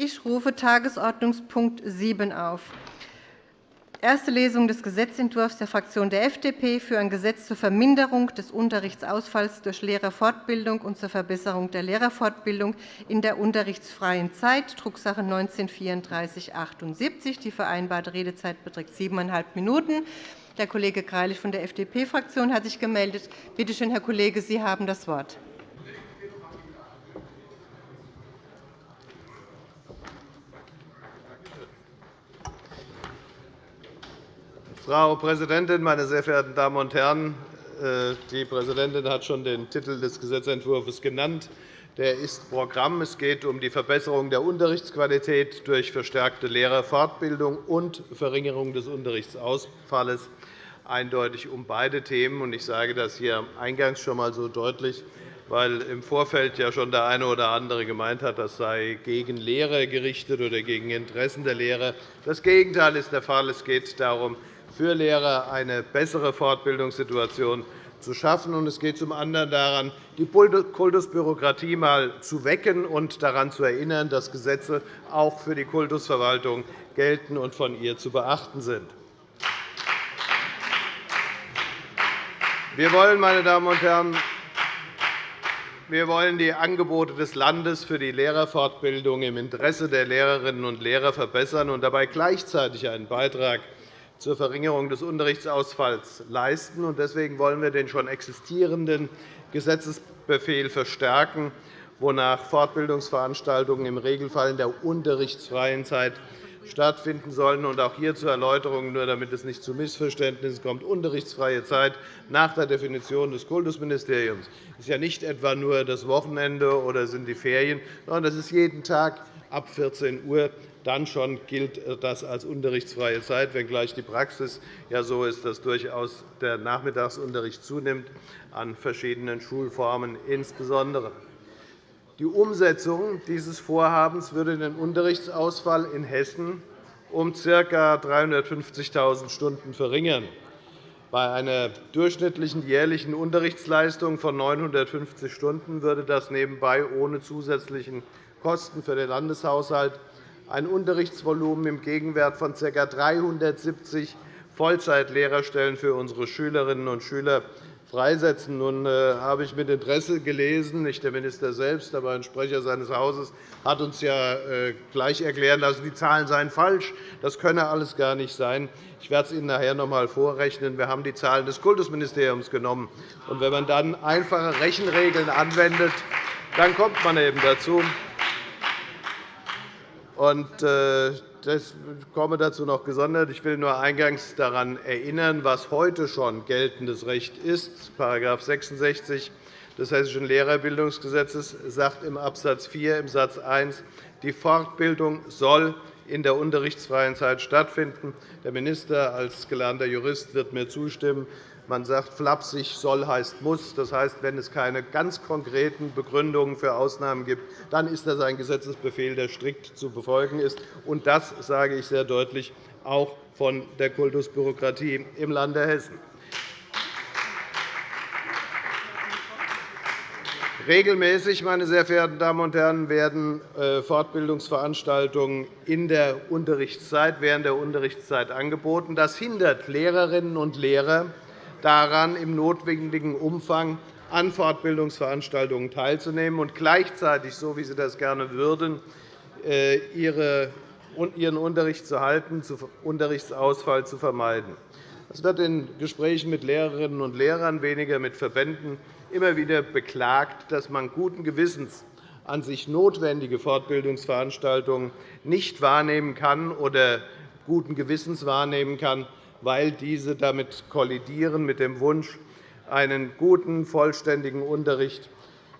Ich rufe Tagesordnungspunkt 7 auf. Erste Lesung des Gesetzentwurfs der Fraktion der FDP für ein Gesetz zur Verminderung des Unterrichtsausfalls durch Lehrerfortbildung und zur Verbesserung der Lehrerfortbildung in der unterrichtsfreien Zeit, Drucksache 19-3478. Die vereinbarte Redezeit beträgt siebeneinhalb Minuten. Der Kollege Greilich von der FDP-Fraktion hat sich gemeldet. Bitte schön, Herr Kollege, Sie haben das Wort. Frau Präsidentin, meine sehr verehrten Damen und Herren! Äh, die Präsidentin hat schon den Titel des Gesetzentwurfs genannt. Der ist Programm. Es geht um die Verbesserung der Unterrichtsqualität durch verstärkte Lehrerfortbildung und Verringerung des Unterrichtsausfalls eindeutig um beide Themen. Ich sage das hier eingangs schon einmal so deutlich, weil im Vorfeld ja schon der eine oder andere gemeint hat, das sei gegen Lehrer gerichtet oder gegen Interessen der Lehrer. Das Gegenteil ist der Fall. Es geht darum, für Lehrer eine bessere Fortbildungssituation zu schaffen. Es geht zum anderen daran, die Kultusbürokratie einmal zu wecken und daran zu erinnern, dass Gesetze auch für die Kultusverwaltung gelten und von ihr zu beachten sind. Wir wollen, meine Damen und Herren, wir wollen die Angebote des Landes für die Lehrerfortbildung im Interesse der Lehrerinnen und Lehrer verbessern und dabei gleichzeitig einen Beitrag zur Verringerung des Unterrichtsausfalls leisten. Deswegen wollen wir den schon existierenden Gesetzesbefehl verstärken, wonach Fortbildungsveranstaltungen im Regelfall in der unterrichtsfreien Zeit stattfinden sollen. Auch hier zur Erläuterung, nur damit es nicht zu Missverständnissen kommt. Unterrichtsfreie Zeit nach der Definition des Kultusministeriums ist ja nicht etwa nur das Wochenende oder sind die Ferien, sondern das ist jeden Tag ab 14 Uhr dann schon gilt das als unterrichtsfreie Zeit, wenngleich die Praxis ja so ist, dass durchaus der Nachmittagsunterricht zunimmt, an verschiedenen Schulformen insbesondere. Die Umsetzung dieses Vorhabens würde den Unterrichtsausfall in Hessen um ca. 350.000 Stunden verringern. Bei einer durchschnittlichen jährlichen Unterrichtsleistung von 950 Stunden würde das nebenbei ohne zusätzlichen Kosten für den Landeshaushalt ein Unterrichtsvolumen im Gegenwert von ca. 370 Vollzeitlehrerstellen für unsere Schülerinnen und Schüler freisetzen. Nun äh, habe ich mit Interesse gelesen, nicht der Minister selbst, aber ein Sprecher seines Hauses hat uns ja äh, gleich erklären lassen, die Zahlen seien falsch. Das könne alles gar nicht sein. Ich werde es Ihnen nachher noch einmal vorrechnen. Wir haben die Zahlen des Kultusministeriums genommen. Und wenn man dann einfache Rechenregeln anwendet, dann kommt man eben dazu, und, das komme dazu noch gesondert. Ich will nur eingangs daran erinnern, was heute schon geltendes Recht ist. § 66 des Hessischen Lehrerbildungsgesetzes sagt im Abs. 4 im Satz 1, die Fortbildung soll in der unterrichtsfreien Zeit stattfinden. Der Minister als gelernter Jurist wird mir zustimmen. Man sagt flapsig, soll heißt muss. Das heißt, wenn es keine ganz konkreten Begründungen für Ausnahmen gibt, dann ist das ein Gesetzesbefehl, der strikt zu befolgen ist. Und das sage ich sehr deutlich auch von der Kultusbürokratie im Lande Hessen. Regelmäßig meine sehr verehrten Damen und Herren, werden äh, Fortbildungsveranstaltungen in der Unterrichtszeit, während der Unterrichtszeit angeboten. Das hindert Lehrerinnen und Lehrer daran, im notwendigen Umfang an Fortbildungsveranstaltungen teilzunehmen und gleichzeitig, so wie Sie das gerne würden, äh, Ihren Unterricht zu halten, Unterrichtsausfall zu vermeiden. Es wird in Gesprächen mit Lehrerinnen und Lehrern, weniger mit Verbänden, immer wieder beklagt, dass man guten Gewissens an sich notwendige Fortbildungsveranstaltungen nicht wahrnehmen kann oder guten Gewissens wahrnehmen kann, weil diese damit kollidieren mit dem Wunsch, einen guten, vollständigen Unterricht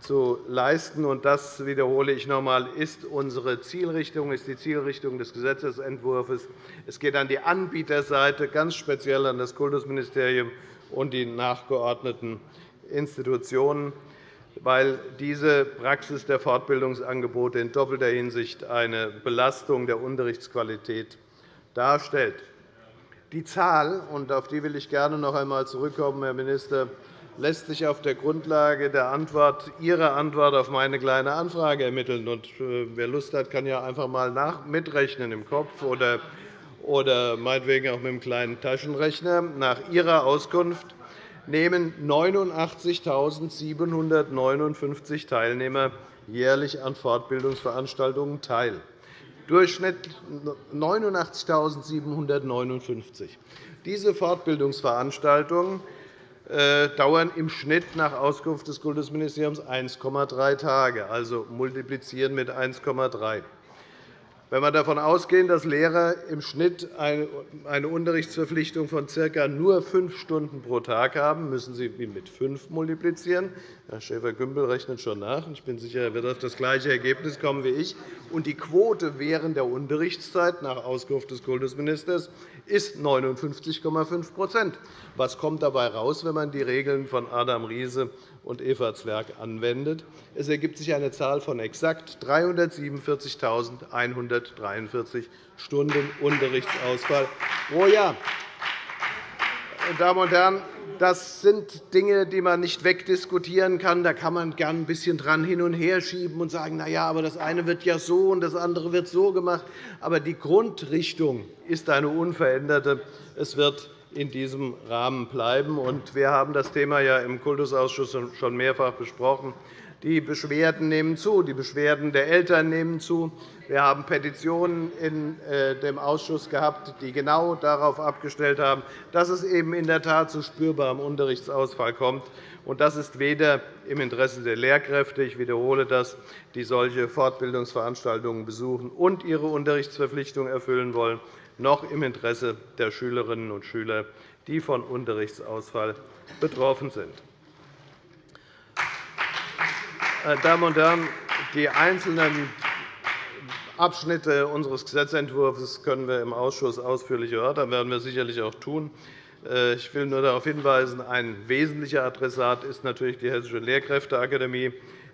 zu leisten. Das wiederhole ich noch einmal, ist unsere Zielrichtung, ist die Zielrichtung des Gesetzentwurfs. Es geht an die Anbieterseite, ganz speziell an das Kultusministerium und die nachgeordneten Institutionen, weil diese Praxis der Fortbildungsangebote in doppelter Hinsicht eine Belastung der Unterrichtsqualität darstellt. Die Zahl, und auf die will ich gerne noch einmal zurückkommen, Herr Minister, lässt sich auf der Grundlage der Antwort, Ihrer Antwort auf meine Kleine Anfrage ermitteln. Und, äh, wer Lust hat, kann ja einfach einmal mitrechnen im Kopf oder, oder meinetwegen auch mit einem kleinen Taschenrechner. Nach Ihrer Auskunft nehmen 89.759 Teilnehmer jährlich an Fortbildungsveranstaltungen teil. Durchschnitt 89.759. Diese Fortbildungsveranstaltungen äh, dauern im Schnitt nach Auskunft des Kultusministeriums 1,3 Tage, also multiplizieren mit 1,3. Wenn wir davon ausgehen, dass Lehrer im Schnitt eine Unterrichtsverpflichtung von ca. nur fünf Stunden pro Tag haben, müssen Sie mit fünf multiplizieren. Herr Schäfer-Gümbel rechnet schon nach. Ich bin sicher, er wird auf das gleiche Ergebnis kommen wie ich. Und die Quote während der Unterrichtszeit nach Auskunft des Kultusministers ist 59,5% Was kommt dabei heraus, wenn man die Regeln von Adam Riese und Eva Zwerg anwendet. Es ergibt sich eine Zahl von exakt 347.143 Stunden Unterrichtsausfall pro Jahr. Meine Damen und Herren, das sind Dinge, die man nicht wegdiskutieren kann. Da kann man gern ein bisschen dran hin und her schieben und sagen, na ja, aber das eine wird ja so und das andere wird so gemacht. Aber die Grundrichtung ist eine unveränderte. Es wird in diesem Rahmen bleiben. Wir haben das Thema ja im Kultusausschuss schon mehrfach besprochen. Die Beschwerden nehmen zu, die Beschwerden der Eltern nehmen zu. Wir haben Petitionen in äh, dem Ausschuss gehabt, die genau darauf abgestellt haben, dass es eben in der Tat zu spürbarem Unterrichtsausfall kommt. Das ist weder im Interesse der Lehrkräfte, ich wiederhole das, die solche Fortbildungsveranstaltungen besuchen und ihre Unterrichtsverpflichtung erfüllen wollen, noch im Interesse der Schülerinnen und Schüler, die von Unterrichtsausfall betroffen sind. Meine Damen und Herren, die einzelnen Abschnitte unseres Gesetzentwurfs können wir im Ausschuss ausführlich erörtern. Werden wir sicherlich auch tun. Äh, ich will nur darauf hinweisen, ein wesentlicher Adressat ist natürlich die Hessische Lehrkräfteakademie,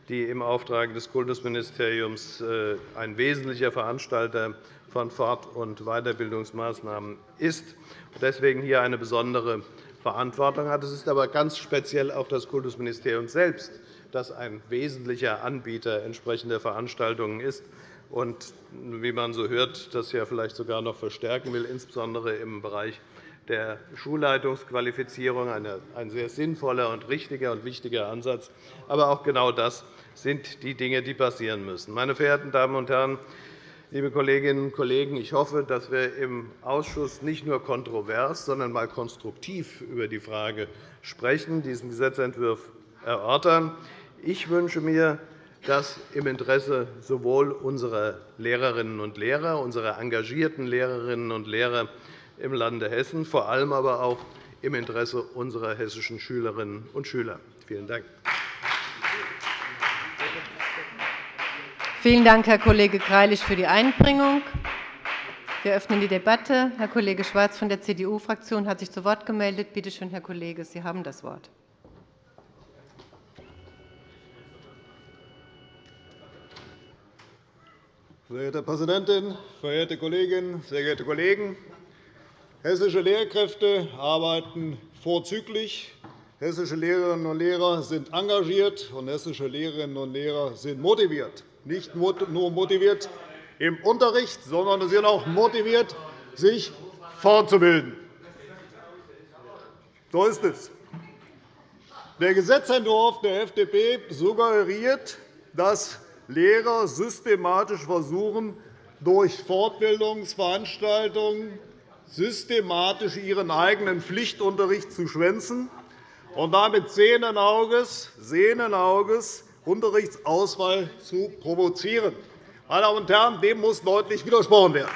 die im Auftrag des Kultusministeriums äh, ein wesentlicher Veranstalter von Fort- und Weiterbildungsmaßnahmen ist und deswegen hier eine besondere Verantwortung hat. Es ist aber ganz speziell auch das Kultusministerium selbst, das ein wesentlicher Anbieter entsprechender Veranstaltungen ist und, wie man so hört, das ja vielleicht sogar noch verstärken will, insbesondere im Bereich der Schulleitungsqualifizierung, ein sehr sinnvoller und richtiger und wichtiger Ansatz. Aber auch genau das sind die Dinge, die passieren müssen. Meine verehrten Damen und Herren, Liebe Kolleginnen und Kollegen, ich hoffe, dass wir im Ausschuss nicht nur kontrovers, sondern einmal konstruktiv über die Frage sprechen, diesen Gesetzentwurf erörtern. Ich wünsche mir, dass im Interesse sowohl unserer Lehrerinnen und Lehrer, unserer engagierten Lehrerinnen und Lehrer im Lande Hessen, vor allem aber auch im Interesse unserer hessischen Schülerinnen und Schüler. Vielen Dank. Vielen Dank, Herr Kollege Greilich, für die Einbringung. Wir öffnen die Debatte. Herr Kollege Schwarz von der CDU-Fraktion hat sich zu Wort gemeldet. Bitte schön, Herr Kollege, Sie haben das Wort. Verehrte Präsidentin, verehrte Kolleginnen, sehr geehrte Kollegen! Hessische Lehrkräfte arbeiten vorzüglich. Hessische Lehrerinnen und Lehrer sind engagiert, und hessische Lehrerinnen und Lehrer sind motiviert nicht nur motiviert im Unterricht, sondern sie sind auch motiviert, sich fortzubilden. So ist es. Der Gesetzentwurf der FDP suggeriert, dass Lehrer systematisch versuchen, durch Fortbildungsveranstaltungen systematisch ihren eigenen Pflichtunterricht zu schwänzen und damit sehenden Auges, sehenden Auges Unterrichtsausfall zu provozieren. Meine Damen und Herren, dem muss deutlich widersprochen werden.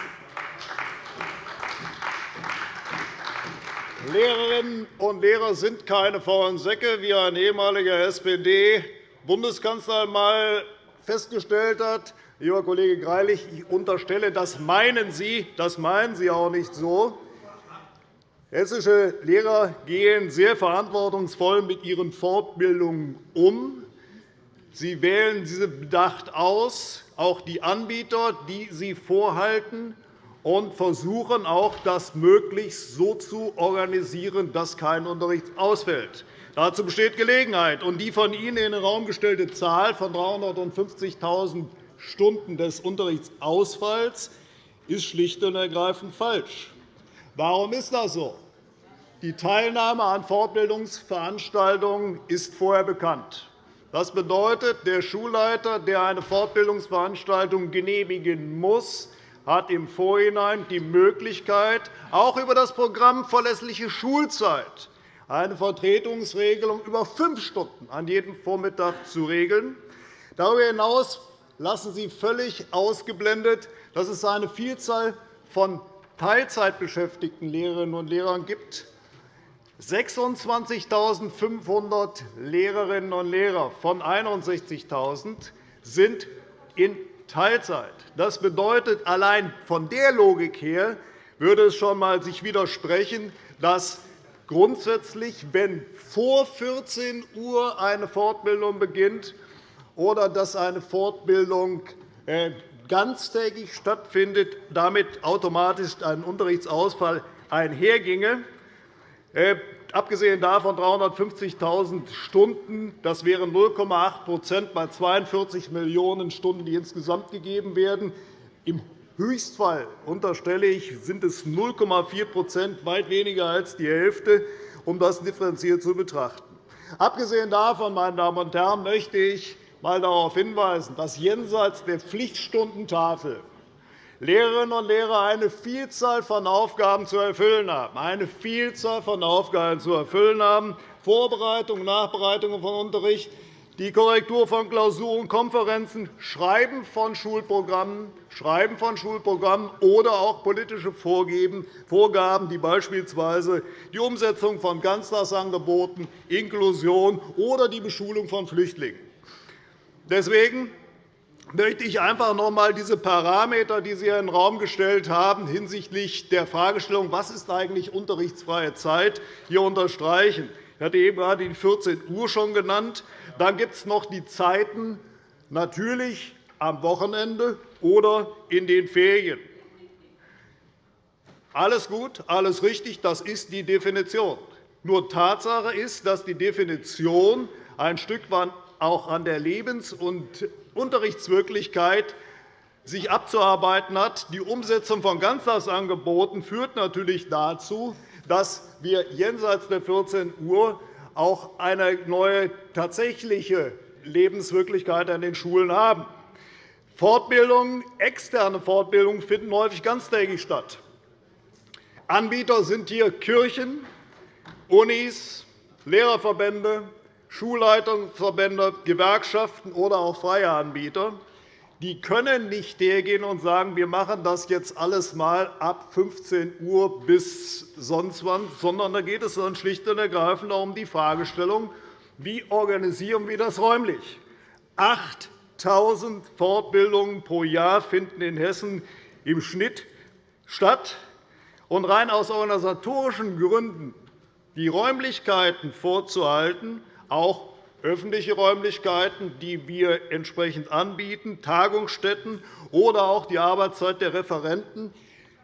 Lehrerinnen und Lehrer sind keine faulen Säcke, wie ein ehemaliger SPD-Bundeskanzler einmal festgestellt hat. Lieber Kollege Greilich, ich unterstelle, das meinen Sie, das meinen Sie auch nicht so. Hessische Lehrer gehen sehr verantwortungsvoll mit ihren Fortbildungen um. Sie wählen diese bedacht aus, auch die Anbieter, die sie vorhalten. und versuchen auch, das möglichst so zu organisieren, dass kein Unterricht ausfällt. Dazu besteht Gelegenheit. Und die von Ihnen in den Raum gestellte Zahl von 350.000 Stunden des Unterrichtsausfalls ist schlicht und ergreifend falsch. Warum ist das so? Die Teilnahme an Fortbildungsveranstaltungen ist vorher bekannt. Das bedeutet, der Schulleiter, der eine Fortbildungsveranstaltung genehmigen muss, hat im Vorhinein die Möglichkeit, auch über das Programm Verlässliche Schulzeit eine Vertretungsregelung über fünf Stunden an jedem Vormittag zu regeln. Darüber hinaus lassen Sie völlig ausgeblendet, dass es eine Vielzahl von Teilzeitbeschäftigten Lehrerinnen und Lehrern gibt. 26.500 Lehrerinnen und Lehrer von 61.000 sind in Teilzeit. Das bedeutet, allein von der Logik her würde es schon einmal sich widersprechen, dass grundsätzlich, wenn vor 14 Uhr eine Fortbildung beginnt oder dass eine Fortbildung äh, ganztägig stattfindet, damit automatisch ein Unterrichtsausfall einherginge. Äh, abgesehen davon 350.000 Stunden, das wären 0,8% bei 42 Millionen Stunden, die insgesamt gegeben werden. Im Höchstfall, unterstelle ich, sind es 0,4% weit weniger als die Hälfte, um das differenziert zu betrachten. Abgesehen davon, meine Damen und Herren, möchte ich einmal darauf hinweisen, dass jenseits der Pflichtstundentafel Lehrerinnen und Lehrer eine Vielzahl von Aufgaben zu erfüllen haben, eine Vielzahl von Aufgaben zu erfüllen haben, Vorbereitung, Nachbereitung von Unterricht, die Korrektur von Klausuren, Konferenzen, Schreiben von Schulprogrammen, Schreiben von Schulprogrammen oder auch politische Vorgaben, die beispielsweise die Umsetzung von Ganztagsangeboten, Inklusion oder die Beschulung von Flüchtlingen. Deswegen möchte ich einfach noch einmal diese Parameter, die Sie in den Raum gestellt haben, hinsichtlich der Fragestellung, was ist eigentlich unterrichtsfreie Zeit, hier unterstreichen. Ich hatte eben gerade die 14 Uhr schon genannt. Dann gibt es noch die Zeiten, natürlich am Wochenende oder in den Ferien. Alles gut, alles richtig, das ist die Definition. Nur Tatsache ist, dass die Definition ein Stück weit auch an der Lebens- und Unterrichtswirklichkeit sich abzuarbeiten hat. Die Umsetzung von Ganztagsangeboten führt natürlich dazu, dass wir jenseits der 14 Uhr auch eine neue tatsächliche Lebenswirklichkeit an den Schulen haben. Fortbildungen, externe Fortbildungen finden häufig ganztägig statt. Anbieter sind hier Kirchen, Unis, Lehrerverbände, Schulleitungsverbände, Gewerkschaften oder auch freie Anbieter. Die können nicht hergehen und sagen, wir machen das jetzt alles einmal ab 15 Uhr bis sonst wann, sondern da geht es dann schlicht und ergreifend um die Fragestellung, wie organisieren wir das räumlich? 8.000 Fortbildungen pro Jahr finden in Hessen im Schnitt statt. Und rein aus organisatorischen Gründen die Räumlichkeiten vorzuhalten, auch öffentliche Räumlichkeiten, die wir entsprechend anbieten, Tagungsstätten oder auch die Arbeitszeit der Referenten,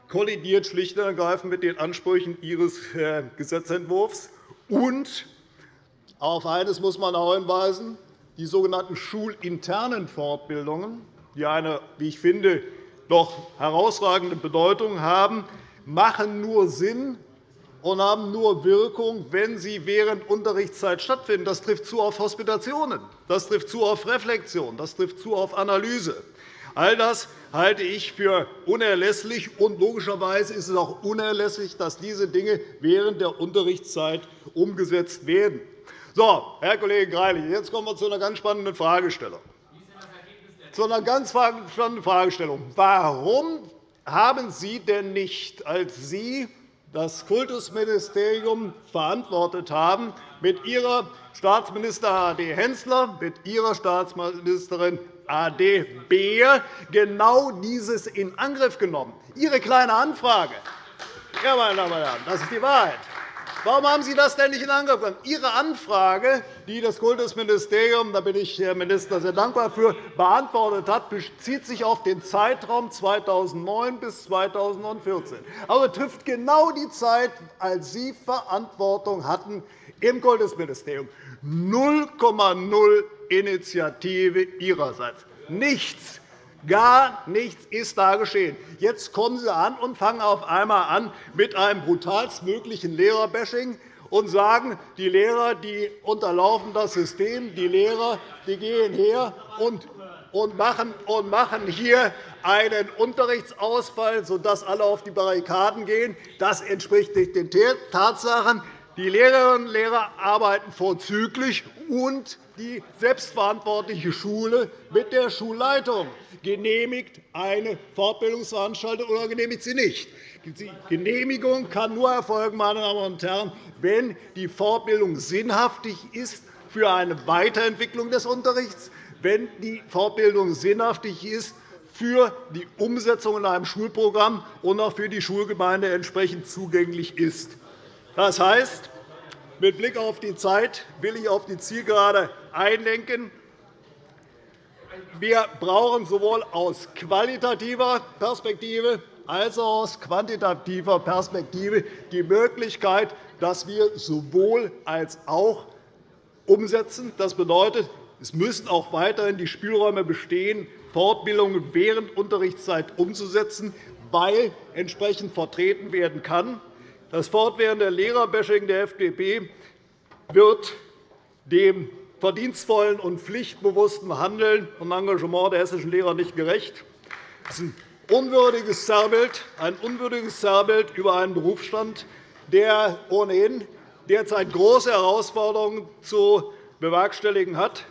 kollidiert schlicht und ergreifend mit den Ansprüchen Ihres äh, Gesetzentwurfs. Und auf eines muss man auch hinweisen, die sogenannten schulinternen Fortbildungen, die eine, wie ich finde, doch herausragende Bedeutung haben, machen nur Sinn, und haben nur Wirkung, wenn sie während Unterrichtszeit stattfinden. Das trifft zu auf Hospitationen, das trifft zu auf Reflexion, das trifft zu auf Analyse. All das halte ich für unerlässlich, und logischerweise ist es auch unerlässlich, dass diese Dinge während der Unterrichtszeit umgesetzt werden. So, Herr Kollege Greilich, jetzt kommen wir zu einer ganz spannenden Fragestellung. Zu einer ganz spannenden Fragestellung. Warum haben Sie denn nicht, als Sie das Kultusministerium verantwortet haben, mit Ihrer Staatsminister A.D. Hensler, mit Ihrer Staatsministerin A.D. Beer genau dieses in Angriff genommen. Ihre kleine Anfrage, ja, meine Damen und Herren, das ist die Wahrheit. Warum haben Sie das denn nicht in Angriff genommen? Ihre Anfrage, die das Kultusministerium, da bin ich Herr Minister sehr dankbar für, beantwortet hat, bezieht sich auf den Zeitraum 2009 bis 2014. Also trifft genau die Zeit, als Sie Verantwortung hatten im Kultusministerium. 0,0 Initiative Ihrerseits. Nichts. Gar nichts ist da geschehen. Jetzt kommen Sie an und fangen auf einmal an mit einem brutalstmöglichen Lehrerbashing und sagen, die Lehrer die unterlaufen das System, die Lehrer die gehen her und machen hier einen Unterrichtsausfall, sodass alle auf die Barrikaden gehen. Das entspricht nicht den Tatsachen. Die Lehrerinnen und Lehrer arbeiten vorzüglich, und die selbstverantwortliche Schule mit der Schulleitung genehmigt eine Fortbildungsveranstaltung oder genehmigt sie nicht. Die Genehmigung kann nur erfolgen, meine Damen und Herren, wenn die Fortbildung sinnhaftig ist für eine Weiterentwicklung des Unterrichts, wenn die Fortbildung sinnhaftig ist für die Umsetzung in einem Schulprogramm und auch für die Schulgemeinde entsprechend zugänglich ist. Das heißt, mit Blick auf die Zeit will ich auf die Zielgerade einlenken. Wir brauchen sowohl aus qualitativer Perspektive als auch aus quantitativer Perspektive die Möglichkeit, dass wir sowohl als auch umsetzen. Das bedeutet, es müssen auch weiterhin die Spielräume bestehen, Fortbildungen während Unterrichtszeit umzusetzen, weil entsprechend vertreten werden kann. Das fortwährende Lehrerbashing der FDP wird dem verdienstvollen und pflichtbewussten Handeln und Engagement der hessischen Lehrer nicht gerecht. Das ist ein unwürdiges Zerrbild, ein unwürdiges Zerrbild über einen Berufsstand, der ohnehin derzeit große Herausforderungen zu bewerkstelligen hat.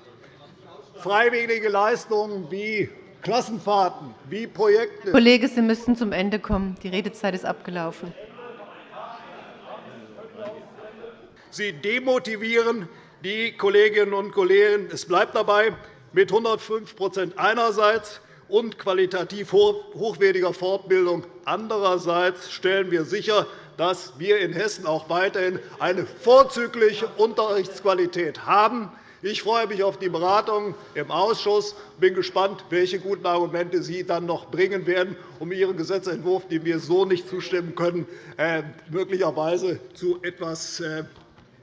Freiwillige Leistungen wie Klassenfahrten, wie Projekte. Kollege, Sie müssen zum Ende kommen. Die Redezeit ist abgelaufen. Sie demotivieren die Kolleginnen und Kollegen. Es bleibt dabei, mit 105% einerseits und qualitativ hochwertiger Fortbildung andererseits stellen wir sicher, dass wir in Hessen auch weiterhin eine vorzügliche Unterrichtsqualität haben. Ich freue mich auf die Beratungen im Ausschuss und bin gespannt, welche guten Argumente Sie dann noch bringen werden, um Ihren Gesetzentwurf, dem wir so nicht zustimmen können, äh, möglicherweise zu etwas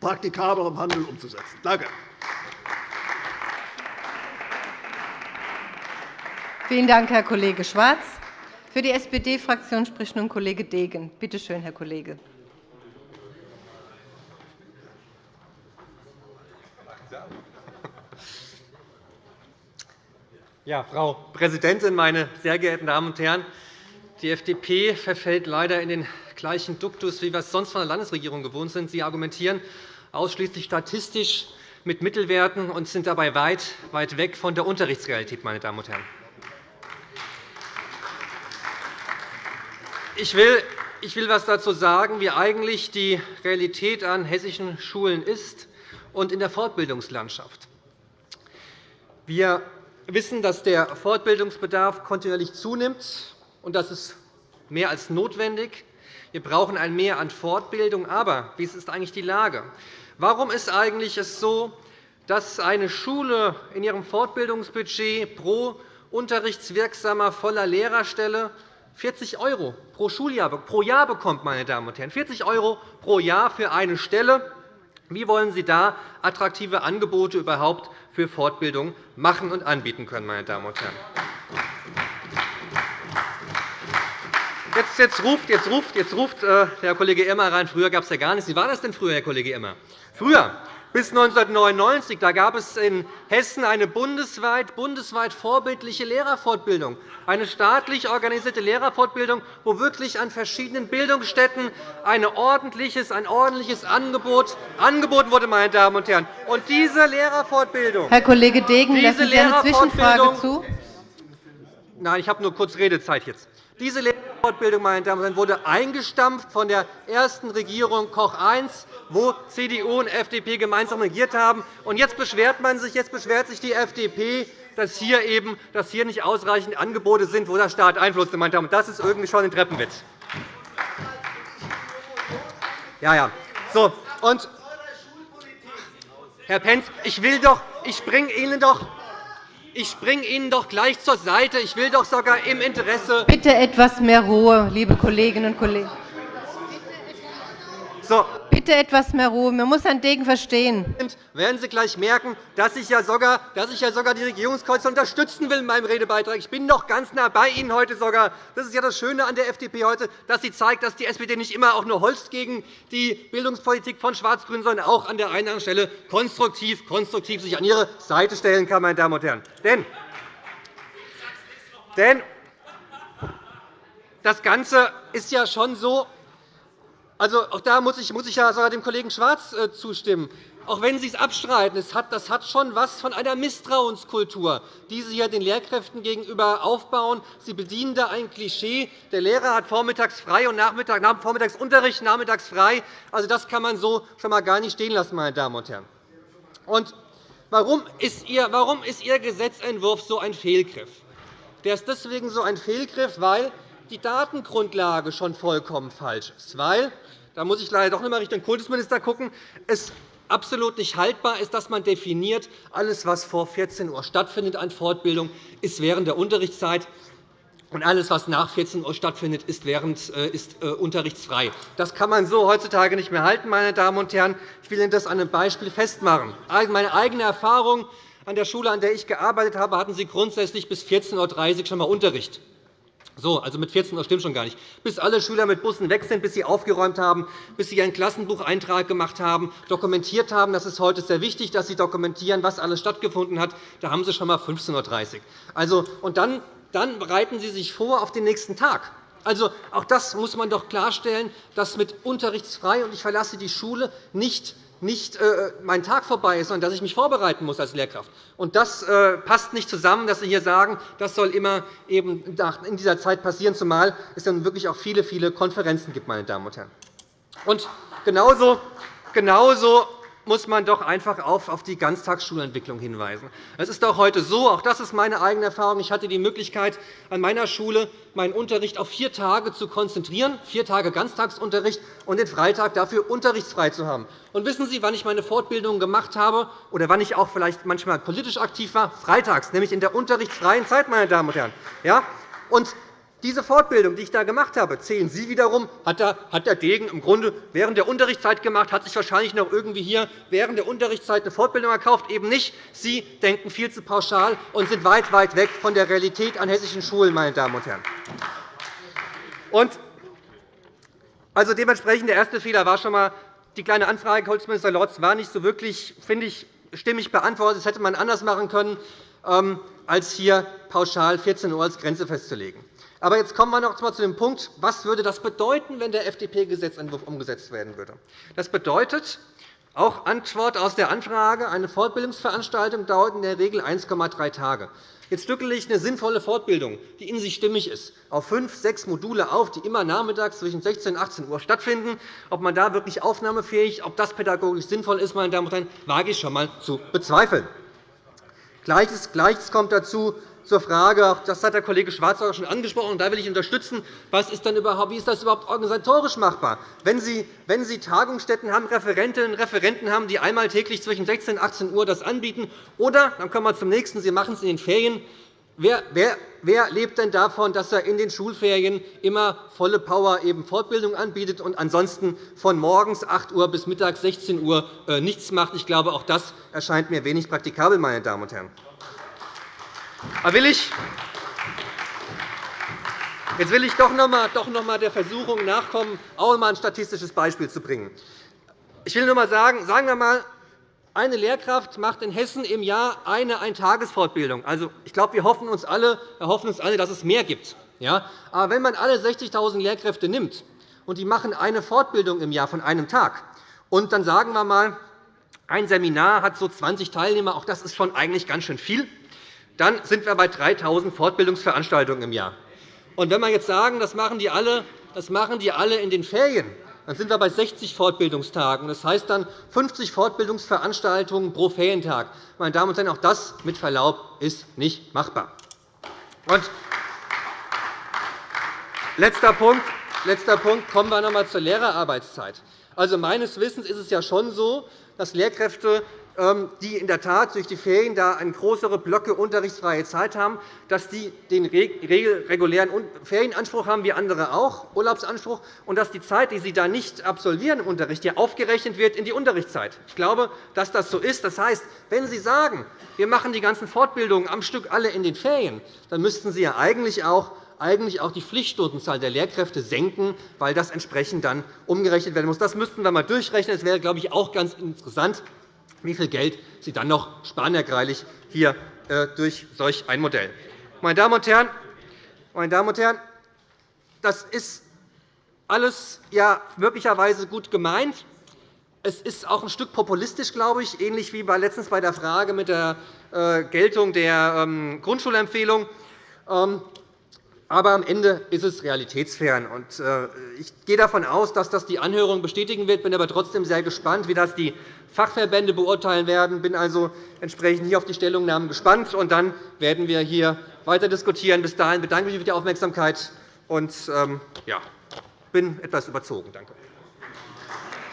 praktikablerem Handeln umzusetzen. Danke. Vielen Dank, Herr Kollege Schwarz. Für die SPD-Fraktion spricht nun Kollege Degen. Bitte schön, Herr Kollege. Ja, Frau Präsidentin, meine sehr geehrten Damen und Herren! Die FDP verfällt leider in den gleichen Duktus, wie wir es sonst von der Landesregierung gewohnt sind. Sie argumentieren ausschließlich statistisch mit Mittelwerten und sind dabei weit, weit weg von der Unterrichtsrealität. Meine Damen und Herren. Ich will, ich will etwas dazu sagen, wie eigentlich die Realität an hessischen Schulen ist und in der Fortbildungslandschaft. Wir wissen, dass der Fortbildungsbedarf kontinuierlich zunimmt, und das ist mehr als notwendig. Wir brauchen ein Mehr an Fortbildung. Aber wie ist eigentlich die Lage? Warum ist es eigentlich so, dass eine Schule in ihrem Fortbildungsbudget pro unterrichtswirksamer voller Lehrerstelle 40 € pro Schuljahr pro Jahr bekommt, meine Damen und Herren, 40 € pro Jahr für eine Stelle. Wie wollen Sie da attraktive Angebote überhaupt für Fortbildung machen und anbieten können, meine Damen und Herren? Jetzt, jetzt, ruft, jetzt, ruft, jetzt ruft äh, Herr Kollege Emmer rein, früher gab es ja gar nichts. Wie war das denn früher, Herr Kollege Emmer? Früher, bis 1999, da gab es in Hessen eine bundesweit, bundesweit vorbildliche Lehrerfortbildung, eine staatlich organisierte Lehrerfortbildung, wo wirklich an verschiedenen Bildungsstätten ein ordentliches, ein ordentliches Angebot angeboten wurde. Meine Damen und Herren. Und diese Lehrerfortbildung, Herr Kollege Degen, lassen Sie eine Zwischenfrage zu? Nein, ich habe nur kurz Redezeit jetzt. Diese Lehrerfortbildung meine Damen und Herren, wurde eingestampft von der ersten Regierung Koch I, wo CDU und FDP gemeinsam regiert haben. Und jetzt beschwert man sich, jetzt beschwert sich die FDP, dass hier, eben, dass hier nicht ausreichend Angebote sind, wo der Staat Einfluss nimmt. Das ist irgendwie schon ein Treppenwitz. Ja, ja. So, und Herr Pentz, ich will doch, ich springe Ihnen doch ich springe Ihnen doch gleich zur Seite. Ich will doch sogar im Interesse. Bitte etwas mehr Ruhe, liebe Kolleginnen und Kollegen. So. Bitte etwas mehr Ruhe. Man muss Herrn Degen verstehen. Werden Sie gleich merken, dass ich ja sogar, dass ich ja sogar die Regierungskoalition unterstützen will in meinem Redebeitrag. Ich bin doch ganz nah bei Ihnen heute sogar. Das ist ja das Schöne an der FDP heute, dass sie zeigt, dass die SPD nicht immer auch nur holzt gegen die Bildungspolitik von Schwarz-Grün, sondern auch an der einen oder anderen Stelle konstruktiv, konstruktiv sich an ihre Seite stellen kann, meine Damen und Herren. Denn, denn das Ganze ist ja schon so, also, auch da muss ich, muss ich ja sogar dem Kollegen Schwarz äh, zustimmen. Auch wenn Sie es abstreiten, das hat, das hat schon etwas von einer Misstrauenskultur, die Sie hier den Lehrkräften gegenüber aufbauen. Sie bedienen da ein Klischee. Der Lehrer hat vormittags frei und Nachmittag, vormittags Unterricht, nachmittags frei. Also, das kann man so schon einmal gar nicht stehen lassen, meine Damen und Herren. Und warum ist Ihr, warum ist Ihr Gesetzentwurf so ein Fehlgriff? Der ist deswegen so ein Fehlgriff, weil die Datengrundlage schon vollkommen falsch ist, weil da muss ich leider doch noch einmal Richtung Kultusminister schauen, es absolut nicht haltbar ist, dass man definiert, alles, was vor 14 Uhr stattfindet an Fortbildung, ist während der Unterrichtszeit und alles, was nach 14 Uhr stattfindet, ist, während, äh, ist äh, unterrichtsfrei. Das kann man so heutzutage nicht mehr halten, meine Damen und Herren. Ich will Ihnen das an einem Beispiel festmachen. Meine eigene Erfahrung an der Schule, an der ich gearbeitet habe, hatten Sie grundsätzlich bis 14.30 Uhr schon einmal Unterricht. So, also mit 14 Uhr stimmt schon gar nicht. Bis alle Schüler mit Bussen weg sind, bis sie aufgeräumt haben, bis sie ihren Klassenbucheintrag gemacht haben, dokumentiert haben. Das ist heute sehr wichtig, dass sie dokumentieren, was alles stattgefunden hat. Da haben sie schon einmal 15.30 Uhr. Also, und dann, dann bereiten Sie sich vor auf den nächsten Tag. Also, auch das muss man doch klarstellen, dass mit unterrichtsfrei und ich verlasse die Schule nicht nicht äh, mein Tag vorbei ist, sondern dass ich mich vorbereiten muss als Lehrkraft. Und das äh, passt nicht zusammen, dass Sie hier sagen, das soll immer eben in dieser Zeit passieren, zumal es dann wirklich auch viele, viele Konferenzen gibt. Meine Damen und Herren. Und genauso, genauso muss man doch einfach auf die Ganztagsschulentwicklung hinweisen. Es ist doch heute so, auch das ist meine eigene Erfahrung, ich hatte die Möglichkeit, an meiner Schule meinen Unterricht auf vier Tage zu konzentrieren, vier Tage Ganztagsunterricht und den Freitag dafür unterrichtsfrei zu haben. Und wissen Sie, wann ich meine Fortbildung gemacht habe oder wann ich auch vielleicht manchmal politisch aktiv war? Freitags, nämlich in der unterrichtsfreien Zeit, meine Damen und Herren. Ja? Und diese Fortbildung, die ich da gemacht habe, zählen Sie wiederum, hat der Degen im Grunde während der Unterrichtszeit gemacht, hat sich wahrscheinlich noch irgendwie hier während der Unterrichtszeit eine Fortbildung erkauft. Eben nicht. Sie denken viel zu pauschal und sind weit, weit weg von der Realität an hessischen Schulen, meine Damen und Herren. Und also dementsprechend der erste Fehler war schon einmal, die kleine Anfrage, Kultusminister Lorz, war nicht so wirklich, finde ich, stimmig beantwortet. Das hätte man anders machen können, ähm, als hier pauschal 14 Uhr als Grenze festzulegen. Aber jetzt kommen wir noch einmal zu dem Punkt, was würde das bedeuten, wenn der FDP-Gesetzentwurf umgesetzt werden würde. Das bedeutet, auch Antwort aus der Anfrage, eine Fortbildungsveranstaltung dauert in der Regel 1,3 Tage. Jetzt stückele ich eine sinnvolle Fortbildung, die in sich stimmig ist, auf fünf, sechs Module auf, die immer nachmittags zwischen 16 und 18 Uhr stattfinden. Ob man da wirklich aufnahmefähig, ob das pädagogisch sinnvoll ist, meine Damen und Herren, wage ich schon einmal zu bezweifeln. Gleiches kommt dazu, zur Frage, auch das hat der Kollege Schwarz auch schon angesprochen, da will ich unterstützen, was ist denn überhaupt, wie ist das überhaupt organisatorisch machbar? Wenn Sie, wenn Sie Tagungsstätten haben, Referentinnen und Referenten haben, die einmal täglich zwischen 16 und 18 Uhr das anbieten, oder, dann kommen wir zum nächsten, Sie machen es in den Ferien, Wer, wer, wer, lebt denn davon, dass er in den Schulferien immer volle Power eben Fortbildung anbietet und ansonsten von morgens 8 Uhr bis mittags 16 Uhr äh, nichts macht? Ich glaube, auch das erscheint mir wenig praktikabel, meine Damen und Herren. Aber will ich Jetzt will ich doch noch einmal der Versuchung nachkommen, auch einmal ein statistisches Beispiel zu bringen. Ich will nur einmal sagen, sagen wir einmal, eine Lehrkraft macht in Hessen im Jahr eine Eintagesfortbildung. Also, ich glaube, wir hoffen uns alle, wir hoffen uns alle, dass es mehr gibt. Ja? Aber wenn man alle 60.000 Lehrkräfte nimmt und die machen eine Fortbildung im Jahr von einem Tag, und dann sagen wir einmal, ein Seminar hat so 20 Teilnehmer, auch das ist schon eigentlich ganz schön viel, dann sind wir bei 3.000 Fortbildungsveranstaltungen im Jahr. Und wenn wir jetzt sagen, das machen die alle, das machen die alle in den Ferien, dann sind wir bei 60 Fortbildungstagen. Das heißt dann 50 Fortbildungsveranstaltungen pro Ferientag. Meine Damen und Herren, auch das mit Verlaub ist nicht machbar. Und letzter Punkt. letzter Punkt. Kommen wir noch einmal zur Lehrerarbeitszeit. Also, meines Wissens ist es ja schon so, dass Lehrkräfte die in der Tat durch die Ferien da eine größere Blöcke unterrichtsfreie Zeit haben, dass die den regulären Ferienanspruch haben, wie andere auch, Urlaubsanspruch, und dass die Zeit, die sie da nicht absolvieren im Unterricht, ja aufgerechnet wird in die Unterrichtszeit. Ich glaube, dass das so ist. Das heißt, wenn Sie sagen, wir machen die ganzen Fortbildungen am Stück alle in den Ferien, dann müssten Sie ja eigentlich auch eigentlich auch die Pflichtstundenzahl der Lehrkräfte senken, weil das entsprechend dann umgerechnet werden muss. Das müssten wir einmal durchrechnen. Das wäre, glaube ich, auch ganz interessant wie viel Geld Sie dann noch sparen, hier äh, durch solch ein Modell. Meine Damen und Herren, meine Damen und Herren, das ist alles ja möglicherweise gut gemeint. Es ist auch ein Stück populistisch, glaube ich, ähnlich wie letztens bei der Frage mit der äh, Geltung der ähm, Grundschulempfehlung. Aber am Ende ist es realitätsfern. Äh, ich gehe davon aus, dass das die Anhörung bestätigen wird. Bin aber trotzdem sehr gespannt, wie das die Fachverbände beurteilen werden. Ich bin also entsprechend hier auf die Stellungnahmen gespannt. Und dann werden wir hier weiter diskutieren. Bis dahin bedanke ich mich für die Aufmerksamkeit und ähm, ja, bin etwas überzogen. Danke.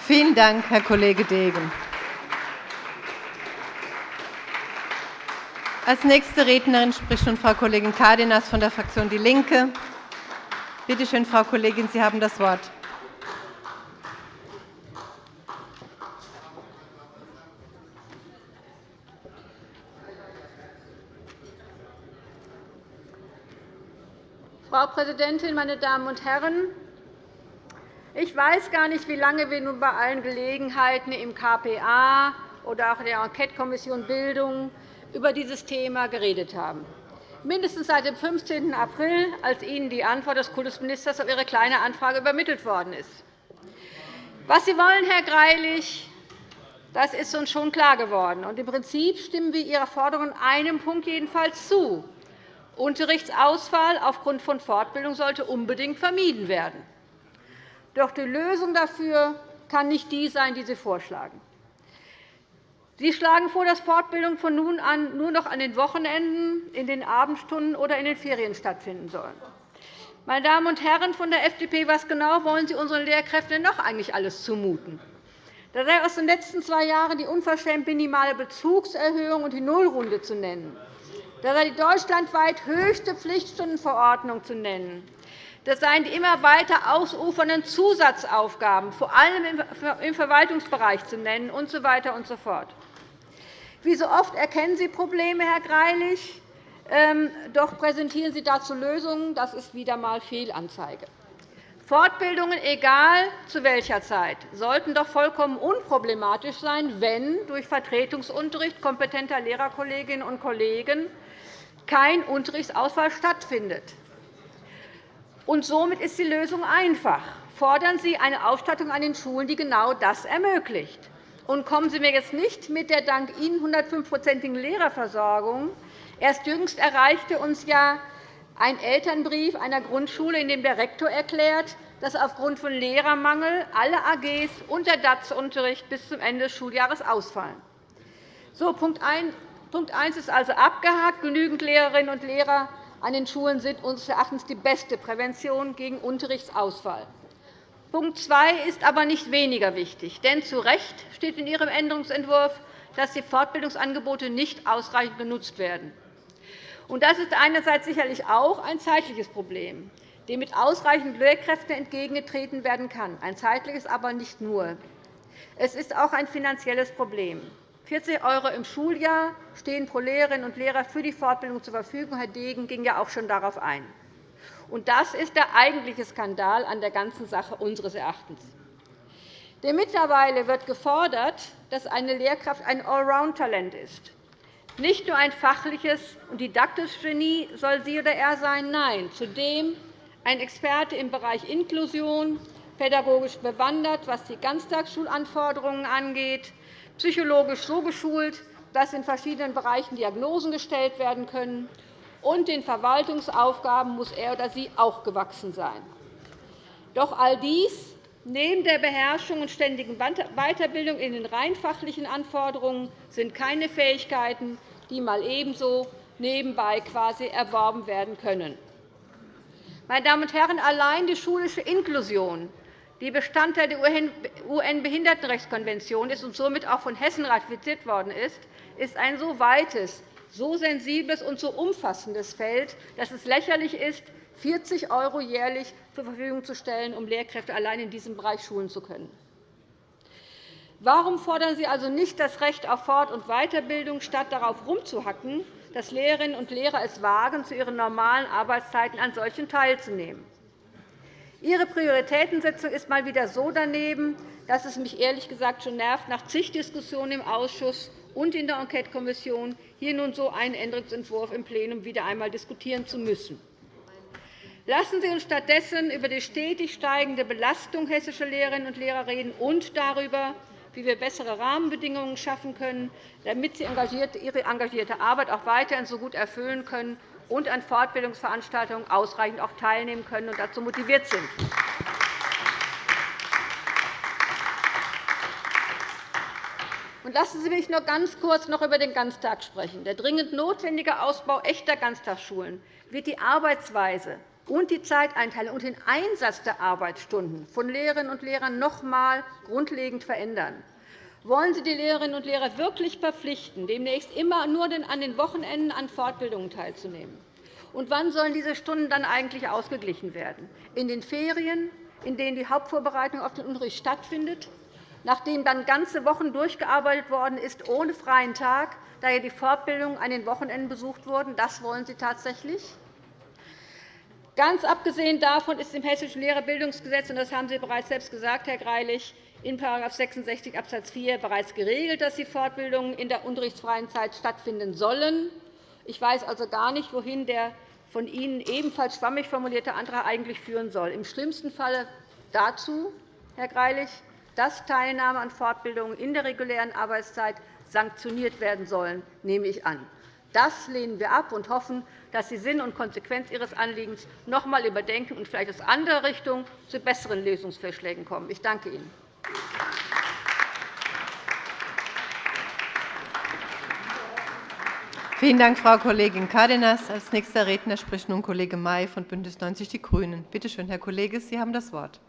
Vielen Dank, Herr Kollege Degen. Als nächste Rednerin spricht nun Frau Kollegin Cárdenas von der Fraktion DIE LINKE. Bitte schön, Frau Kollegin, Sie haben das Wort. Frau Präsidentin, meine Damen und Herren! Ich weiß gar nicht, wie lange wir nun bei allen Gelegenheiten im KPA oder auch in der Enquetekommission Bildung über dieses Thema geredet haben. Mindestens seit dem 15. April, als Ihnen die Antwort des Kultusministers auf Ihre Kleine Anfrage übermittelt worden ist. Was Sie wollen, Herr Greilich, das ist uns schon klar geworden. Im Prinzip stimmen wir Ihrer Forderung in einem Punkt jedenfalls zu. Unterrichtsausfall aufgrund von Fortbildung sollte unbedingt vermieden werden. Doch die Lösung dafür kann nicht die sein, die Sie vorschlagen. Sie schlagen vor, dass Fortbildungen von nun an nur noch an den Wochenenden, in den Abendstunden oder in den Ferien stattfinden sollen. Meine Damen und Herren von der FDP, was genau wollen Sie unseren Lehrkräften noch eigentlich alles zumuten? Da sei aus den letzten zwei Jahren die unverschämt minimale Bezugserhöhung und die Nullrunde zu nennen. Da sei die deutschlandweit höchste Pflichtstundenverordnung zu nennen. Das seien die immer weiter ausufernden Zusatzaufgaben, vor allem im Verwaltungsbereich zu nennen, usw. So und so fort. Wie so oft erkennen Sie Probleme, Herr Greilich, ähm, doch präsentieren Sie dazu Lösungen. Das ist wieder einmal Fehlanzeige. Fortbildungen, egal zu welcher Zeit, sollten doch vollkommen unproblematisch sein, wenn durch Vertretungsunterricht kompetenter Lehrerkolleginnen und Kollegen kein Unterrichtsausfall stattfindet. Und somit ist die Lösung einfach. Fordern Sie eine Ausstattung an den Schulen, die genau das ermöglicht. Und kommen Sie mir jetzt nicht mit der dank Ihnen 105-prozentigen Lehrerversorgung. Erst jüngst erreichte uns ja ein Elternbrief einer Grundschule, in dem der Rektor erklärt, dass aufgrund von Lehrermangel alle AGs und der DATS-Unterricht bis zum Ende des Schuljahres ausfallen. So, Punkt 1 ist also abgehakt. Genügend Lehrerinnen und Lehrer an den Schulen sind unseres Erachtens die beste Prävention gegen Unterrichtsausfall. Punkt 2 ist aber nicht weniger wichtig. Denn zu Recht steht in Ihrem Änderungsentwurf, dass die Fortbildungsangebote nicht ausreichend genutzt werden. Das ist einerseits sicherlich auch ein zeitliches Problem, dem mit ausreichend Lehrkräften entgegengetreten werden kann. Ein zeitliches aber nicht nur. Es ist auch ein finanzielles Problem. 40 € im Schuljahr stehen pro Lehrerin und Lehrer für die Fortbildung zur Verfügung. Herr Degen ging ja auch schon darauf ein. Und das ist der eigentliche Skandal an der ganzen Sache unseres Erachtens. Denn mittlerweile wird gefordert, dass eine Lehrkraft ein Allround-Talent ist. Nicht nur ein fachliches und didaktisches Genie soll sie oder er sein, nein, zudem ein Experte im Bereich Inklusion, pädagogisch bewandert, was die Ganztagsschulanforderungen angeht, psychologisch so geschult, dass in verschiedenen Bereichen Diagnosen gestellt werden können und den Verwaltungsaufgaben muss er oder sie auch gewachsen sein. Doch all dies neben der Beherrschung und ständigen Weiterbildung in den rein fachlichen Anforderungen sind keine Fähigkeiten, die mal ebenso nebenbei quasi erworben werden können. Meine Damen und Herren, allein die schulische Inklusion, die Bestandteil der UN-Behindertenrechtskonvention ist und somit auch von Hessen ratifiziert worden ist, ist ein so weites, so sensibles und so umfassendes Feld, dass es lächerlich ist, 40 € jährlich zur Verfügung zu stellen, um Lehrkräfte allein in diesem Bereich schulen zu können. Warum fordern Sie also nicht das Recht auf Fort- und Weiterbildung, statt darauf herumzuhacken, dass Lehrerinnen und Lehrer es wagen, zu ihren normalen Arbeitszeiten an solchen teilzunehmen? Ihre Prioritätensetzung ist mal wieder so daneben, dass es mich ehrlich gesagt schon nervt, nach zig Diskussionen im Ausschuss und in der Enquetekommission hier nun so einen Änderungsentwurf im Plenum wieder einmal diskutieren zu müssen. Lassen Sie uns stattdessen über die stetig steigende Belastung hessischer Lehrerinnen und Lehrer reden und darüber, wie wir bessere Rahmenbedingungen schaffen können, damit sie ihre engagierte Arbeit auch weiterhin so gut erfüllen können und an Fortbildungsveranstaltungen ausreichend auch teilnehmen können und dazu motiviert sind. Lassen Sie mich noch ganz kurz noch über den Ganztag sprechen. Der dringend notwendige Ausbau echter Ganztagsschulen wird die Arbeitsweise und die Zeiteinteilung und den Einsatz der Arbeitsstunden von Lehrerinnen und Lehrern noch einmal grundlegend verändern. Wollen Sie die Lehrerinnen und Lehrer wirklich verpflichten, demnächst immer nur an den Wochenenden an Fortbildungen teilzunehmen? Und wann sollen diese Stunden dann eigentlich ausgeglichen werden? In den Ferien, in denen die Hauptvorbereitung auf den Unterricht stattfindet? Nachdem dann ganze Wochen durchgearbeitet worden ist, ohne freien Tag, da ja die Fortbildungen an den Wochenenden besucht wurden? Das wollen Sie tatsächlich? Ganz abgesehen davon ist im Hessischen Lehrerbildungsgesetz, und das haben Sie bereits selbst gesagt, Herr Greilich, in § 66 Abs. 4 bereits geregelt, dass die Fortbildungen in der unterrichtsfreien Zeit stattfinden sollen. Ich weiß also gar nicht, wohin der von Ihnen ebenfalls schwammig formulierte Antrag eigentlich führen soll. Im schlimmsten Fall dazu, Herr Greilich, dass Teilnahme an Fortbildungen in der regulären Arbeitszeit sanktioniert werden sollen, nehme ich an. Das lehnen wir ab und hoffen, dass Sie Sinn und Konsequenz Ihres Anliegens noch einmal überdenken und vielleicht aus anderer Richtung zu besseren Lösungsvorschlägen kommen. Ich danke Ihnen. Vielen Dank, Frau Kollegin Cárdenas. Als nächster Redner spricht nun Kollege May von BÜNDNIS 90 die GRÜNEN. Bitte schön, Herr Kollege, Sie haben das Wort.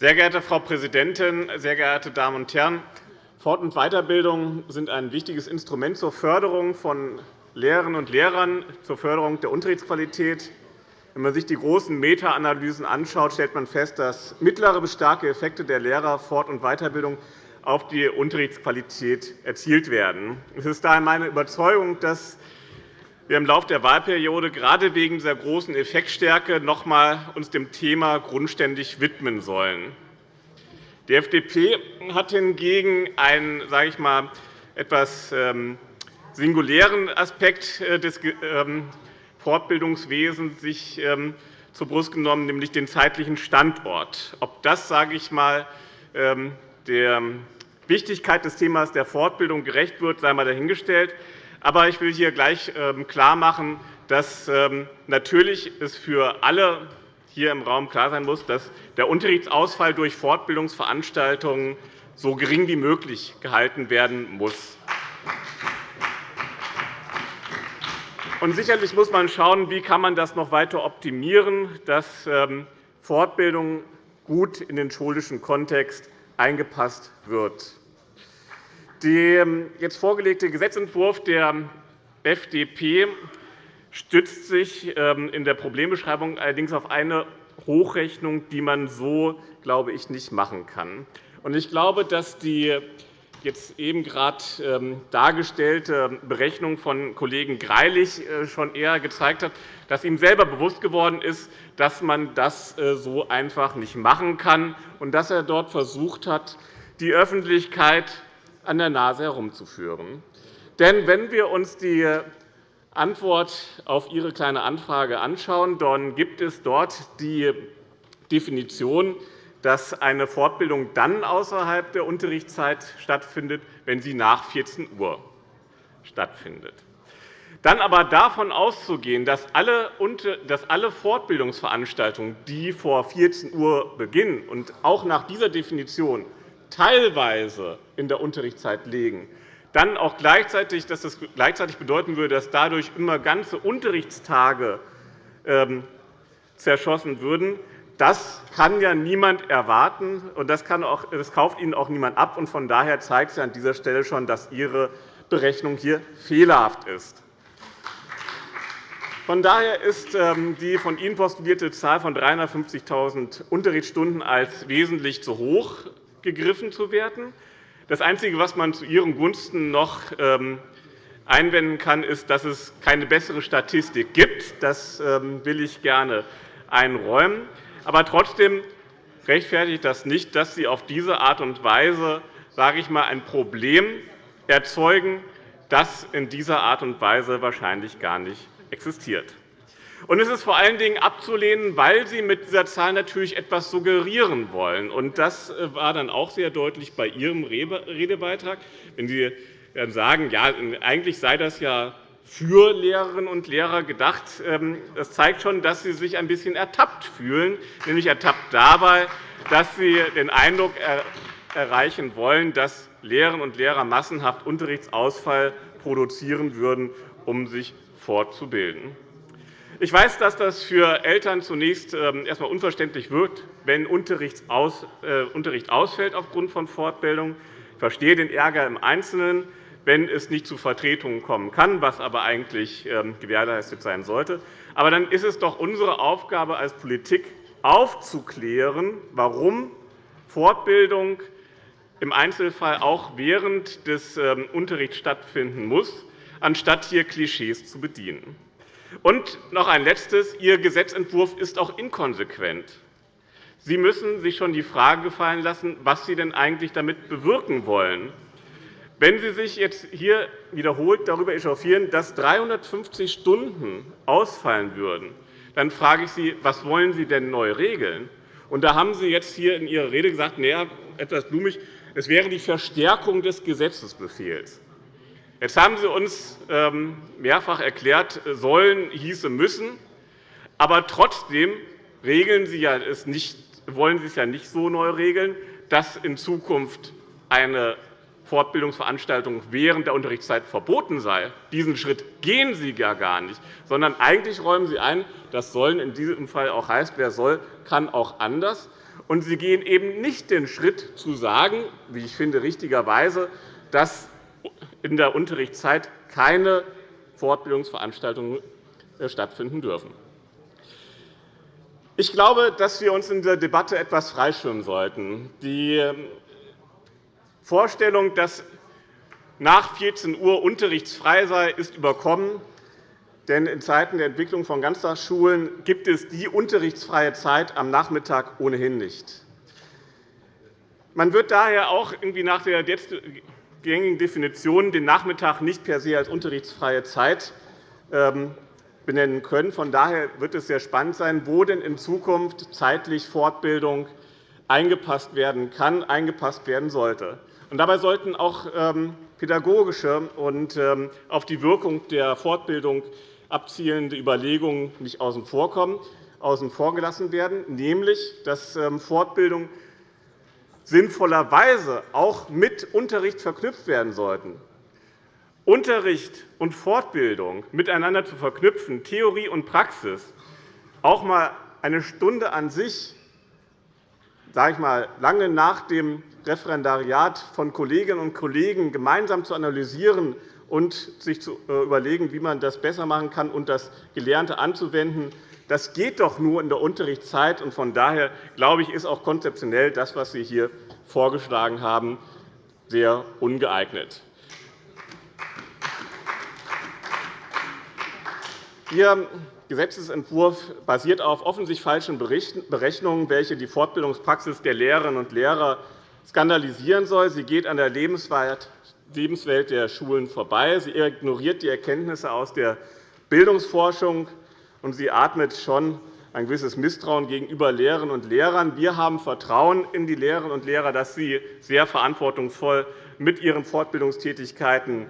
Sehr geehrte Frau Präsidentin, sehr geehrte Damen und Herren! Fort- und Weiterbildung sind ein wichtiges Instrument zur Förderung von Lehrerinnen und Lehrern, zur Förderung der Unterrichtsqualität. Wenn man sich die großen Meta-Analysen anschaut, stellt man fest, dass mittlere bis starke Effekte der Lehrer Fort- und Weiterbildung auf die Unterrichtsqualität erzielt werden. Es ist daher meine Überzeugung, dass wir im Laufe der Wahlperiode gerade wegen dieser großen Effektstärke uns noch einmal dem Thema grundständig widmen sollen. Die FDP hat hingegen einen sage ich mal, etwas ähm, singulären Aspekt äh, des ähm, Fortbildungswesens sich ähm, zur Brust genommen, nämlich den zeitlichen Standort. Ob das sage ich mal, der Wichtigkeit des Themas der Fortbildung gerecht wird, sei einmal dahingestellt. Aber ich will hier gleich ähm, klarmachen, dass ähm, natürlich es für alle hier im Raum klar sein muss, dass der Unterrichtsausfall durch Fortbildungsveranstaltungen so gering wie möglich gehalten werden muss. Und sicherlich muss man schauen, wie kann man das noch weiter optimieren, dass ähm, Fortbildung gut in den schulischen Kontext eingepasst wird. Der jetzt vorgelegte Gesetzentwurf der FDP stützt sich ähm, in der Problembeschreibung allerdings auf eine Hochrechnung, die man so, glaube ich, nicht machen kann. Ich glaube, dass die jetzt eben gerade ähm, dargestellte Berechnung von Kollegen Greilich äh, schon eher gezeigt hat, dass ihm selber bewusst geworden ist, dass man das äh, so einfach nicht machen kann und dass er dort versucht hat, die Öffentlichkeit an der Nase herumzuführen. Denn wenn wir uns die Antwort auf Ihre Kleine Anfrage anschauen, dann gibt es dort die Definition, dass eine Fortbildung dann außerhalb der Unterrichtszeit stattfindet, wenn sie nach 14 Uhr stattfindet. Dann aber davon auszugehen, dass alle Fortbildungsveranstaltungen, die vor 14 Uhr beginnen und auch nach dieser Definition teilweise in der Unterrichtszeit liegen, dann auch gleichzeitig, dass das gleichzeitig bedeuten würde, dass dadurch immer ganze Unterrichtstage ähm, zerschossen würden. Das kann ja niemand erwarten, und das, auch, das kauft Ihnen auch niemand ab. Von daher zeigt es an dieser Stelle schon, dass Ihre Berechnung hier fehlerhaft ist. Von daher ist ähm, die von Ihnen postulierte Zahl von 350.000 Unterrichtsstunden als wesentlich zu hoch gegriffen zu werden. Das Einzige, was man zu Ihren Gunsten noch ähm, einwenden kann, ist, dass es keine bessere Statistik gibt. Das ähm, will ich gerne einräumen. Aber trotzdem rechtfertigt das nicht, dass Sie auf diese Art und Weise sage ich mal, ein Problem erzeugen, das in dieser Art und Weise wahrscheinlich gar nicht existiert. Und es ist vor allen Dingen abzulehnen, weil Sie mit dieser Zahl natürlich etwas suggerieren wollen. Und das äh, war dann auch sehr deutlich bei Ihrem Redebeitrag, wenn Sie sagen, ja, eigentlich sei das ja für Lehrerinnen und Lehrer gedacht. Ähm, das zeigt schon, dass Sie sich ein bisschen ertappt fühlen, nämlich ertappt dabei, dass Sie den Eindruck erreichen wollen, dass Lehrerinnen und Lehrer massenhaft Unterrichtsausfall produzieren würden, um sich fortzubilden. Ich weiß, dass das für Eltern zunächst ähm, erst einmal unverständlich wirkt, wenn Unterricht ausfällt aufgrund von Fortbildung. Ich verstehe den Ärger im Einzelnen, wenn es nicht zu Vertretungen kommen kann, was aber eigentlich ähm, gewährleistet sein sollte. Aber dann ist es doch unsere Aufgabe als Politik, aufzuklären, warum Fortbildung im Einzelfall auch während des ähm, Unterrichts stattfinden muss anstatt hier Klischees zu bedienen. Und noch ein Letztes. Ihr Gesetzentwurf ist auch inkonsequent. Sie müssen sich schon die Frage gefallen lassen, was Sie denn eigentlich damit bewirken wollen. Wenn Sie sich jetzt hier wiederholt darüber echauffieren, dass 350 Stunden ausfallen würden, dann frage ich Sie, was wollen Sie denn neu regeln? Und da haben Sie jetzt hier in Ihrer Rede gesagt, naja, etwas blumig, es wäre die Verstärkung des Gesetzesbefehls. Jetzt haben Sie uns ähm, mehrfach erklärt, sollen hieße müssen. Aber trotzdem regeln Sie ja es nicht, wollen Sie es ja nicht so neu regeln, dass in Zukunft eine Fortbildungsveranstaltung während der Unterrichtszeit verboten sei. Diesen Schritt gehen Sie ja gar nicht, sondern eigentlich räumen Sie ein, das sollen in diesem Fall auch heißt, wer soll, kann auch anders. Und Sie gehen eben nicht den Schritt zu sagen, wie ich finde richtigerweise, dass in der Unterrichtszeit keine Fortbildungsveranstaltungen äh, stattfinden dürfen. Ich glaube, dass wir uns in der Debatte etwas freischwimmen sollten. Die ähm, Vorstellung, dass nach 14 Uhr unterrichtsfrei sei, ist überkommen. Denn in Zeiten der Entwicklung von Ganztagsschulen gibt es die unterrichtsfreie Zeit am Nachmittag ohnehin nicht. Man wird daher auch irgendwie nach der gängigen Definitionen den Nachmittag nicht per se als unterrichtsfreie Zeit ähm, benennen können. Von daher wird es sehr spannend sein, wo denn in Zukunft zeitlich Fortbildung eingepasst werden kann, eingepasst werden sollte. dabei sollten auch ähm, pädagogische und ähm, auf die Wirkung der Fortbildung abzielende Überlegungen nicht außen vor außen vor gelassen werden, nämlich dass Fortbildung sinnvollerweise auch mit Unterricht verknüpft werden sollten. Unterricht und Fortbildung miteinander zu verknüpfen, Theorie und Praxis, auch einmal eine Stunde an sich, sage ich mal, lange nach dem Referendariat von Kolleginnen und Kollegen gemeinsam zu analysieren und sich zu äh, überlegen, wie man das besser machen kann und das Gelernte anzuwenden, das geht doch nur in der Unterrichtszeit. Von daher glaube ich, ist auch konzeptionell das, was Sie hier vorgeschlagen haben, sehr ungeeignet. Ihr Gesetzentwurf basiert auf offensichtlich falschen Berechnungen, welche die Fortbildungspraxis der Lehrerinnen und Lehrer skandalisieren soll. Sie geht an der Lebenswelt der Schulen vorbei. Sie ignoriert die Erkenntnisse aus der Bildungsforschung und sie atmet schon ein gewisses Misstrauen gegenüber Lehrerinnen und Lehrern. Wir haben Vertrauen in die Lehrerinnen und Lehrer, dass sie sehr verantwortungsvoll mit ihren Fortbildungstätigkeiten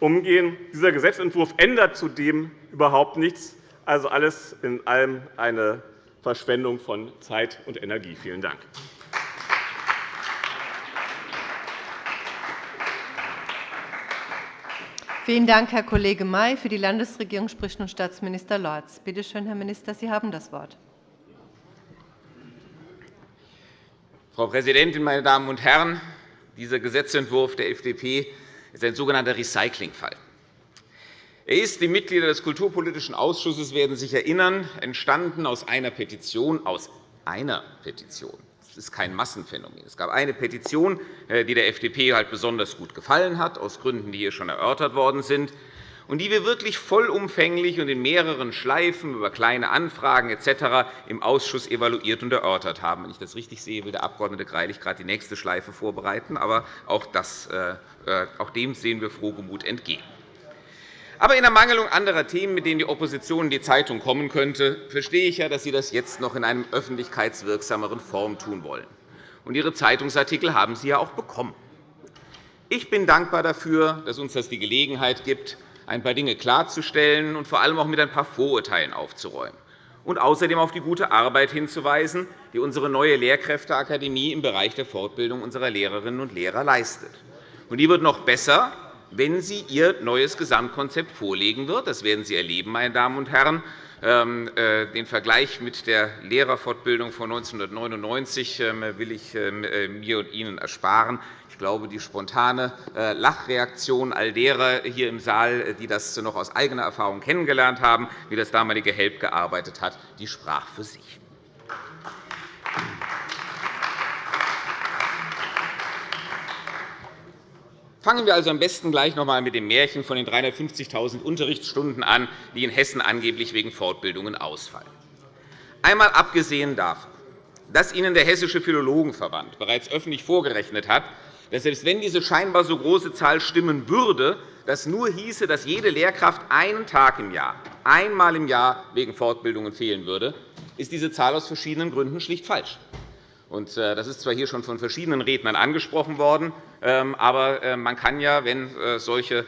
umgehen. Dieser Gesetzentwurf ändert zudem überhaupt nichts. Also alles in allem eine Verschwendung von Zeit und Energie. Vielen Dank. Vielen Dank, Herr Kollege May. Für die Landesregierung spricht nun Staatsminister Lorz. Bitte schön, Herr Minister, Sie haben das Wort. Frau Präsidentin, meine Damen und Herren! Dieser Gesetzentwurf der FDP ist ein sogenannter Recyclingfall. Er ist, die Mitglieder des Kulturpolitischen Ausschusses werden sich erinnern, entstanden aus einer Petition, aus einer Petition das ist kein Massenphänomen. Es gab eine Petition, äh, die der FDP halt besonders gut gefallen hat, aus Gründen, die hier schon erörtert worden sind, und die wir wirklich vollumfänglich und in mehreren Schleifen über kleine Anfragen etc. im Ausschuss evaluiert und erörtert haben. Wenn ich das richtig sehe, will der Abg. Greilich gerade die nächste Schleife vorbereiten. Aber auch, das, äh, äh, auch dem sehen wir frohgemut entgegen. Aber in Ermangelung anderer Themen, mit denen die Opposition in die Zeitung kommen könnte, verstehe ich ja, dass Sie das jetzt noch in einer öffentlichkeitswirksameren Form tun wollen. Und Ihre Zeitungsartikel haben Sie ja auch bekommen. Ich bin dankbar dafür, dass uns das die Gelegenheit gibt, ein paar Dinge klarzustellen und vor allem auch mit ein paar Vorurteilen aufzuräumen und außerdem auf die gute Arbeit hinzuweisen, die unsere neue Lehrkräfteakademie im Bereich der Fortbildung unserer Lehrerinnen und Lehrer leistet. Und die wird noch besser, wenn sie ihr neues Gesamtkonzept vorlegen wird. Das werden Sie erleben, meine Damen und Herren. Ähm, äh, den Vergleich mit der Lehrerfortbildung von 1999 ähm, will ich ähm, äh, mir und Ihnen ersparen. Ich glaube, die spontane äh, Lachreaktion all derer hier im Saal, die das noch aus eigener Erfahrung kennengelernt haben, wie das damalige HELP gearbeitet hat, die sprach für sich. Fangen wir also am besten gleich noch einmal mit dem Märchen von den 350.000 Unterrichtsstunden an, die in Hessen angeblich wegen Fortbildungen ausfallen. Einmal abgesehen davon, dass Ihnen der Hessische Philologenverband bereits öffentlich vorgerechnet hat, dass selbst wenn diese scheinbar so große Zahl stimmen würde, das nur hieße, dass jede Lehrkraft einen Tag im Jahr, einmal im Jahr wegen Fortbildungen fehlen würde, ist diese Zahl aus verschiedenen Gründen schlicht falsch. Äh, das ist zwar hier schon von verschiedenen Rednern angesprochen worden, ähm, aber äh, man kann ja, wenn äh, solche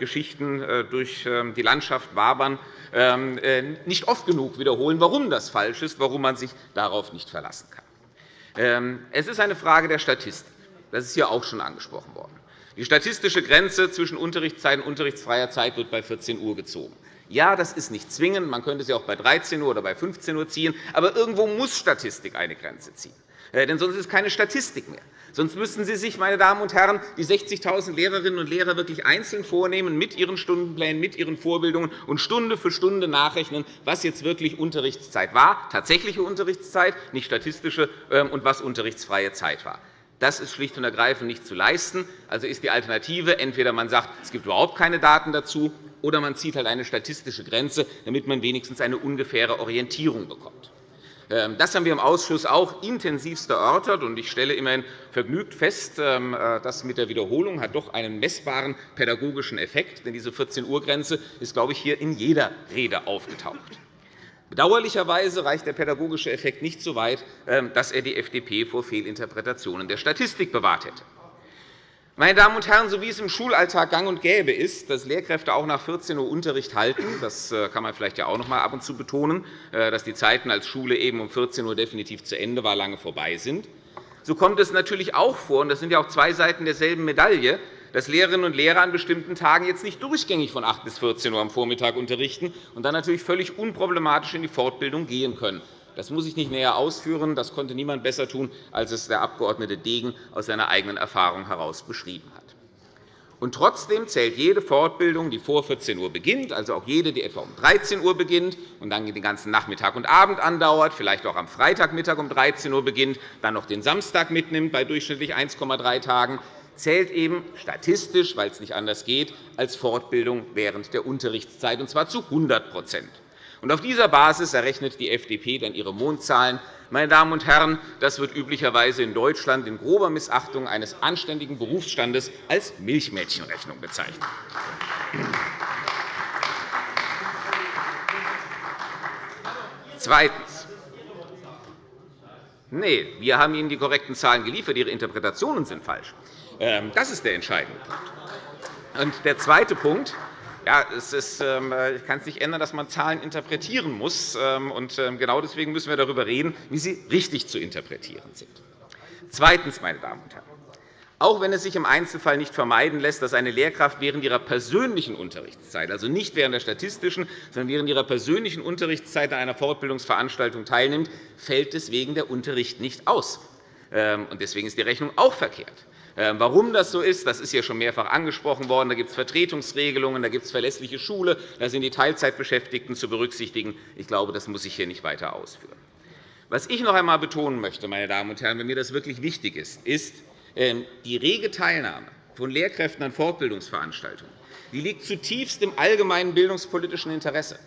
Geschichten durch ähm, die Landschaft wabern, ähm, nicht oft genug wiederholen, warum das falsch ist, warum man sich darauf nicht verlassen kann. Es ist eine Frage der Statistik. Das ist hier auch schon angesprochen worden. Die statistische Grenze zwischen Unterrichtszeit und unterrichtsfreier Zeit wird bei 14 Uhr gezogen. Ja, das ist nicht zwingend. Man könnte sie auch bei 13 Uhr oder bei 15 Uhr ziehen. Aber irgendwo muss Statistik eine Grenze ziehen. Äh, denn sonst ist es keine Statistik mehr. Sonst müssten Sie sich, meine Damen und Herren, die 60.000 Lehrerinnen und Lehrer wirklich einzeln vornehmen mit ihren Stundenplänen, mit ihren Vorbildungen und Stunde für Stunde nachrechnen, was jetzt wirklich Unterrichtszeit war, tatsächliche Unterrichtszeit, nicht statistische, ähm, und was unterrichtsfreie Zeit war. Das ist schlicht und ergreifend nicht zu leisten. Also ist die Alternative, entweder man sagt, es gibt überhaupt keine Daten dazu, oder man zieht halt eine statistische Grenze, damit man wenigstens eine ungefähre Orientierung bekommt. Ähm, das haben wir im Ausschuss auch intensivst erörtert. Ich stelle immerhin vergnügt fest, ähm, äh, dass mit der Wiederholung hat doch einen messbaren pädagogischen Effekt. Denn diese 14-Uhr-Grenze ist, glaube ich, hier in jeder Rede aufgetaucht. Bedauerlicherweise reicht der pädagogische Effekt nicht so weit, ähm, dass er die FDP vor Fehlinterpretationen der Statistik bewahrt hätte. Meine Damen und Herren, so wie es im Schulalltag gang und gäbe ist, dass Lehrkräfte auch nach 14 Uhr Unterricht halten, das äh, kann man vielleicht ja auch noch einmal ab und zu betonen, äh, dass die Zeiten als Schule eben um 14 Uhr definitiv zu Ende war, lange vorbei sind. So kommt es natürlich auch vor, und das sind ja auch zwei Seiten derselben Medaille, dass Lehrerinnen und Lehrer an bestimmten Tagen jetzt nicht durchgängig von 8 bis 14 Uhr am Vormittag unterrichten und dann natürlich völlig unproblematisch in die Fortbildung gehen können. Das muss ich nicht näher ausführen. Das konnte niemand besser tun, als es der Abg. Degen aus seiner eigenen Erfahrung heraus beschrieben hat. Und trotzdem zählt jede Fortbildung, die vor 14 Uhr beginnt, also auch jede, die etwa um 13 Uhr beginnt und dann den ganzen Nachmittag und Abend andauert, vielleicht auch am Freitagmittag um 13 Uhr beginnt, dann noch den Samstag mitnimmt bei durchschnittlich 1,3 Tagen, zählt eben statistisch, weil es nicht anders geht, als Fortbildung während der Unterrichtszeit, und zwar zu 100 und auf dieser Basis errechnet die FDP dann ihre Mondzahlen. Meine Damen und Herren, das wird üblicherweise in Deutschland in grober Missachtung eines anständigen Berufsstandes als Milchmädchenrechnung bezeichnet. Zweitens. Nein, wir haben Ihnen die korrekten Zahlen geliefert. Ihre Interpretationen sind falsch. Ähm, das ist der entscheidende Punkt. Und der zweite Punkt. Ja, es ist, ähm, ich kann es nicht ändern, dass man Zahlen interpretieren muss. Ähm, und ähm, genau deswegen müssen wir darüber reden, wie sie richtig zu interpretieren sind. Zweitens, meine Damen und Herren, auch wenn es sich im Einzelfall nicht vermeiden lässt, dass eine Lehrkraft während ihrer persönlichen Unterrichtszeit, also nicht während der statistischen, sondern während ihrer persönlichen Unterrichtszeit an einer Fortbildungsveranstaltung teilnimmt, fällt deswegen der Unterricht nicht aus. Deswegen ist die Rechnung auch verkehrt. Ähm, warum das so ist, das ist hier schon mehrfach angesprochen worden. Da gibt es Vertretungsregelungen, da gibt es verlässliche Schule, da sind die Teilzeitbeschäftigten zu berücksichtigen. Ich glaube, das muss ich hier nicht weiter ausführen. Was ich noch einmal betonen möchte, meine Damen und Herren, wenn mir das wirklich wichtig ist, ist ähm, die rege Teilnahme von Lehrkräften an Fortbildungsveranstaltungen. Die liegt zutiefst im allgemeinen bildungspolitischen Interesse.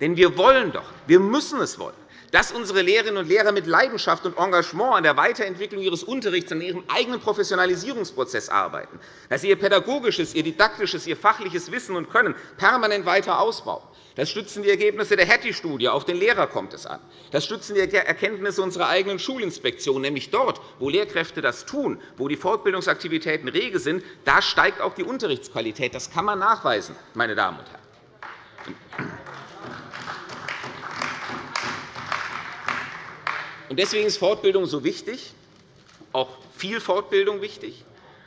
Denn wir wollen doch, wir müssen es wollen, dass unsere Lehrerinnen und Lehrer mit Leidenschaft und Engagement an der Weiterentwicklung ihres Unterrichts, an ihrem eigenen Professionalisierungsprozess arbeiten, dass sie ihr pädagogisches, ihr didaktisches, ihr fachliches Wissen und Können permanent weiter ausbauen. Das stützen die Ergebnisse der Hattie-Studie. Auf den Lehrer kommt es an. Das stützen die Erkenntnisse unserer eigenen Schulinspektion. Nämlich dort, wo Lehrkräfte das tun, wo die Fortbildungsaktivitäten rege sind, da steigt auch die Unterrichtsqualität. Das kann man nachweisen, meine Damen und Herren. Deswegen ist Fortbildung so wichtig, auch viel Fortbildung wichtig.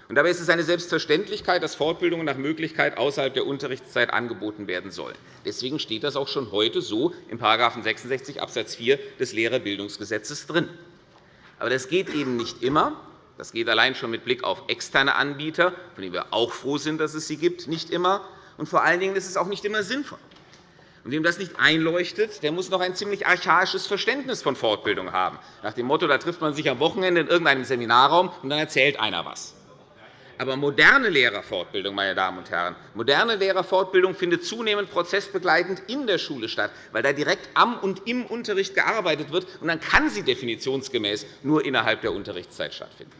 dabei ist es eine Selbstverständlichkeit, dass Fortbildungen nach Möglichkeit außerhalb der Unterrichtszeit angeboten werden sollen. Deswegen steht das auch schon heute so in § 66 Abs. 4 des Lehrerbildungsgesetzes drin. Aber das geht eben nicht immer. Das geht allein schon mit Blick auf externe Anbieter, von denen wir auch froh sind, dass es sie gibt, nicht immer. Und vor allen Dingen ist es auch nicht immer sinnvoll. Und wem das nicht einleuchtet, der muss noch ein ziemlich archaisches Verständnis von Fortbildung haben. Nach dem Motto, da trifft man sich am Wochenende in irgendeinem Seminarraum, und dann erzählt einer etwas. Aber moderne Lehrerfortbildung, meine Damen und Herren, moderne Lehrerfortbildung findet zunehmend prozessbegleitend in der Schule statt, weil da direkt am und im Unterricht gearbeitet wird. Und dann kann sie definitionsgemäß nur innerhalb der Unterrichtszeit stattfinden.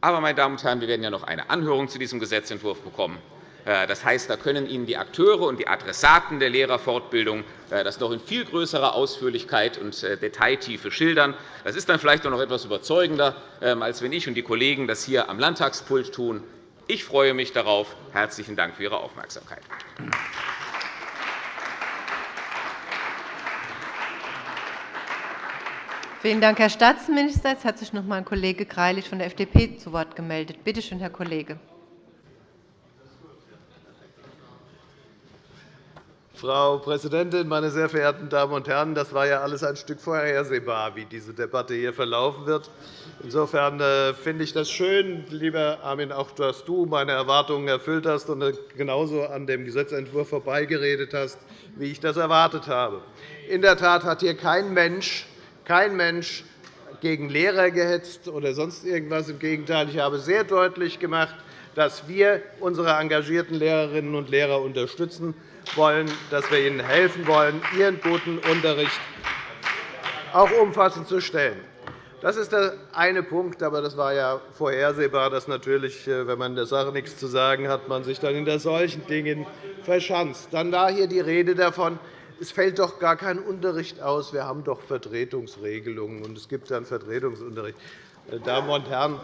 Aber, meine Damen und Herren, wir werden ja noch eine Anhörung zu diesem Gesetzentwurf bekommen. Äh, das heißt, da können Ihnen die Akteure und die Adressaten der Lehrerfortbildung äh, das noch in viel größerer Ausführlichkeit und äh, Detailtiefe schildern. Das ist dann vielleicht noch etwas überzeugender, ähm, als wenn ich und die Kollegen das hier am Landtagspult tun. Ich freue mich darauf. Herzlichen Dank für Ihre Aufmerksamkeit. Vielen Dank, Herr Staatsminister. Jetzt hat sich noch einmal Kollege Greilich von der FDP zu Wort gemeldet. Bitte schön, Herr Kollege. Frau Präsidentin, meine sehr verehrten Damen und Herren! Das war ja alles ein Stück vorhersehbar, wie diese Debatte hier verlaufen wird. Insofern äh, finde ich das schön, lieber Armin, auch dass du meine Erwartungen erfüllt hast und genauso an dem Gesetzentwurf vorbeigeredet hast, wie ich das erwartet habe. In der Tat hat hier kein Mensch, kein Mensch gegen Lehrer gehetzt oder sonst irgendwas. Im Gegenteil, ich habe sehr deutlich gemacht, dass wir unsere engagierten Lehrerinnen und Lehrer unterstützen wollen, dass wir ihnen helfen wollen, ihren guten Unterricht auch umfassend zu stellen. Das ist der eine Punkt, aber das war ja vorhersehbar, dass natürlich, äh, wenn man der Sache nichts zu sagen hat, man sich dann hinter solchen Dingen verschanzt. Dann war hier die Rede davon, es fällt doch gar kein Unterricht aus. Wir haben doch Vertretungsregelungen, und es gibt dann Vertretungsunterricht. Meine Damen und Herren,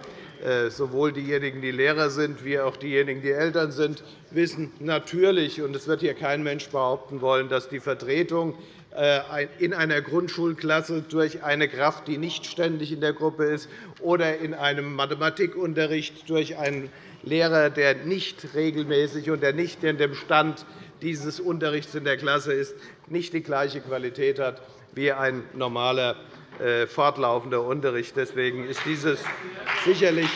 äh, sowohl diejenigen, die Lehrer sind, wie auch diejenigen, die Eltern sind, wissen natürlich, und es wird hier kein Mensch behaupten wollen, dass die Vertretung äh, in einer Grundschulklasse durch eine Kraft, die nicht ständig in der Gruppe ist, oder in einem Mathematikunterricht durch einen Lehrer, der nicht regelmäßig und der nicht in dem Stand dieses Unterrichts in der Klasse ist, nicht die gleiche Qualität hat wie ein normaler äh, fortlaufender Unterricht. Deswegen ist dieses sicherlich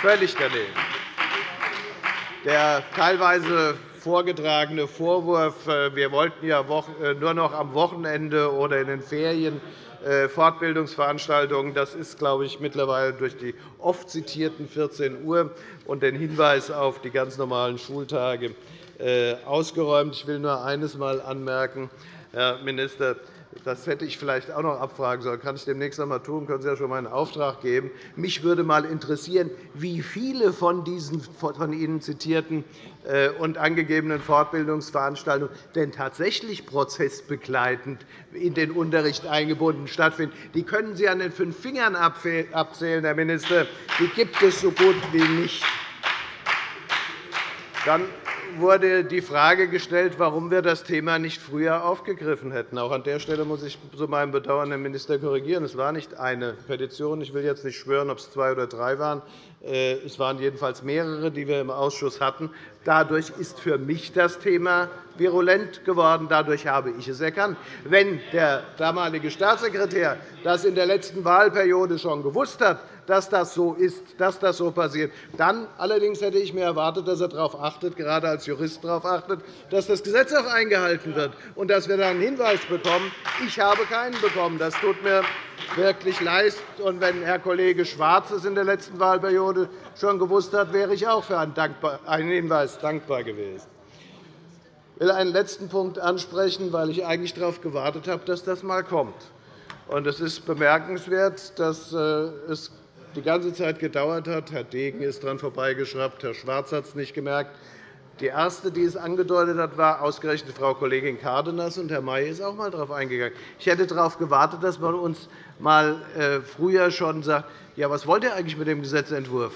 völlig daneben. Der teilweise vorgetragene Vorwurf, äh, wir wollten ja äh, nur noch am Wochenende oder in den Ferien Fortbildungsveranstaltungen, das ist, glaube ich, mittlerweile durch die oft zitierten 14 Uhr und den Hinweis auf die ganz normalen Schultage ausgeräumt. Ich will nur eines einmal anmerken, Herr Minister. Das hätte ich vielleicht auch noch abfragen sollen. Kann ich demnächst einmal tun. Können Sie ja schon mal einen Auftrag geben. Mich würde einmal interessieren, wie viele von diesen von Ihnen zitierten äh, und angegebenen Fortbildungsveranstaltungen denn tatsächlich prozessbegleitend in den Unterricht eingebunden stattfinden. Die können Sie an den fünf Fingern abzählen, Herr Minister. Die gibt es so gut wie nicht. Dann wurde die Frage gestellt, warum wir das Thema nicht früher aufgegriffen hätten. Auch an der Stelle muss ich zu meinem Bedauern den Minister korrigieren. Es war nicht eine Petition. Ich will jetzt nicht schwören, ob es zwei oder drei waren. Äh, es waren jedenfalls mehrere, die wir im Ausschuss hatten. Dadurch ist für mich das Thema virulent geworden. Dadurch habe ich es erkannt. Wenn der damalige Staatssekretär das in der letzten Wahlperiode schon gewusst hat, dass das so ist, dass das so passiert. Dann allerdings hätte ich mir erwartet, dass er darauf achtet, gerade als Jurist darauf achtet, dass das Gesetz auch eingehalten wird und dass wir dann einen Hinweis bekommen. Ich habe keinen bekommen. Das tut mir wirklich leid. Und wenn Herr Kollege Schwarz es in der letzten Wahlperiode schon gewusst hat, wäre ich auch für einen Hinweis dankbar gewesen. Ich will einen letzten Punkt ansprechen, weil ich eigentlich darauf gewartet habe, dass das einmal kommt. Es ist bemerkenswert, dass äh, es die ganze Zeit gedauert hat. Herr Degen ist daran vorbeigeschraubt, Herr Schwarz hat es nicht gemerkt. Die erste, die es angedeutet hat, war ausgerechnet Frau Kollegin Cárdenas, und Herr May ist auch einmal darauf eingegangen. Ich hätte darauf gewartet, dass man uns mal äh, früher schon sagt, ja, was wollt ihr eigentlich mit dem Gesetzentwurf?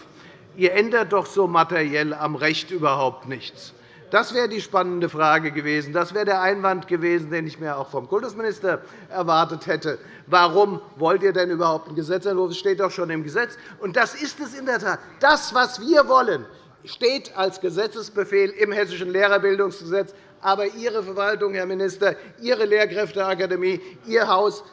Ihr ändert doch so materiell am Recht überhaupt nichts. Das wäre die spannende Frage gewesen. Das wäre der Einwand gewesen, den ich mir auch vom Kultusminister erwartet hätte. Warum wollt ihr denn überhaupt einen Gesetzentwurf? Das steht doch schon im Gesetz. Und das ist es in der Tat. Das, was wir wollen, steht als Gesetzesbefehl im Hessischen Lehrerbildungsgesetz. Aber Ihre Verwaltung, Herr Minister, Ihre Lehrkräfteakademie, Ihr Haus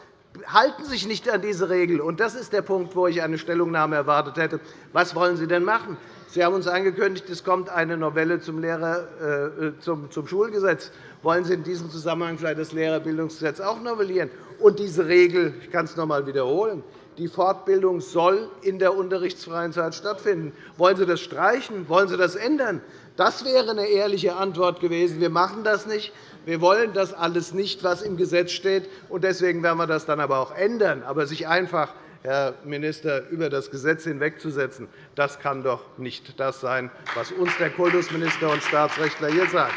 halten sich nicht an diese Regel. Das ist der Punkt, wo ich eine Stellungnahme erwartet hätte. Was wollen Sie denn machen? Sie haben uns angekündigt, es kommt eine Novelle zum, Lehrer, äh, zum, zum Schulgesetz. Wollen Sie in diesem Zusammenhang vielleicht das Lehrerbildungsgesetz auch novellieren? Und diese Regel, ich kann es noch einmal wiederholen, die Fortbildung soll in der unterrichtsfreien Zeit stattfinden. Wollen Sie das streichen? Wollen Sie das ändern? Das wäre eine ehrliche Antwort gewesen. Wir machen das nicht. Wir wollen das alles nicht, was im Gesetz steht. Deswegen werden wir das dann aber auch ändern. Aber sich einfach Herr Minister, über das Gesetz hinwegzusetzen, das kann doch nicht das sein, was uns der Kultusminister und Staatsrechtler hier sagen.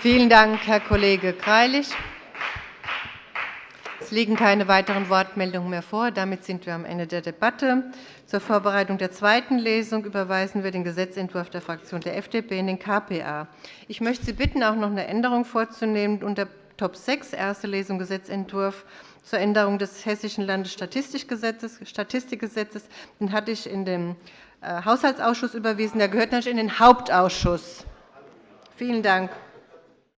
Vielen Dank, Herr Kollege Greilich. Es liegen keine weiteren Wortmeldungen mehr vor. Damit sind wir am Ende der Debatte. Zur Vorbereitung der zweiten Lesung überweisen wir den Gesetzentwurf der Fraktion der FDP in den KPA. Ich möchte Sie bitten, auch noch eine Änderung vorzunehmen. Unter Top 6, erste Lesung Gesetzentwurf zur Änderung des Hessischen Landesstatistikgesetzes. Den hatte ich in den äh, Haushaltsausschuss überwiesen. Der gehört natürlich in den Hauptausschuss. Vielen Dank.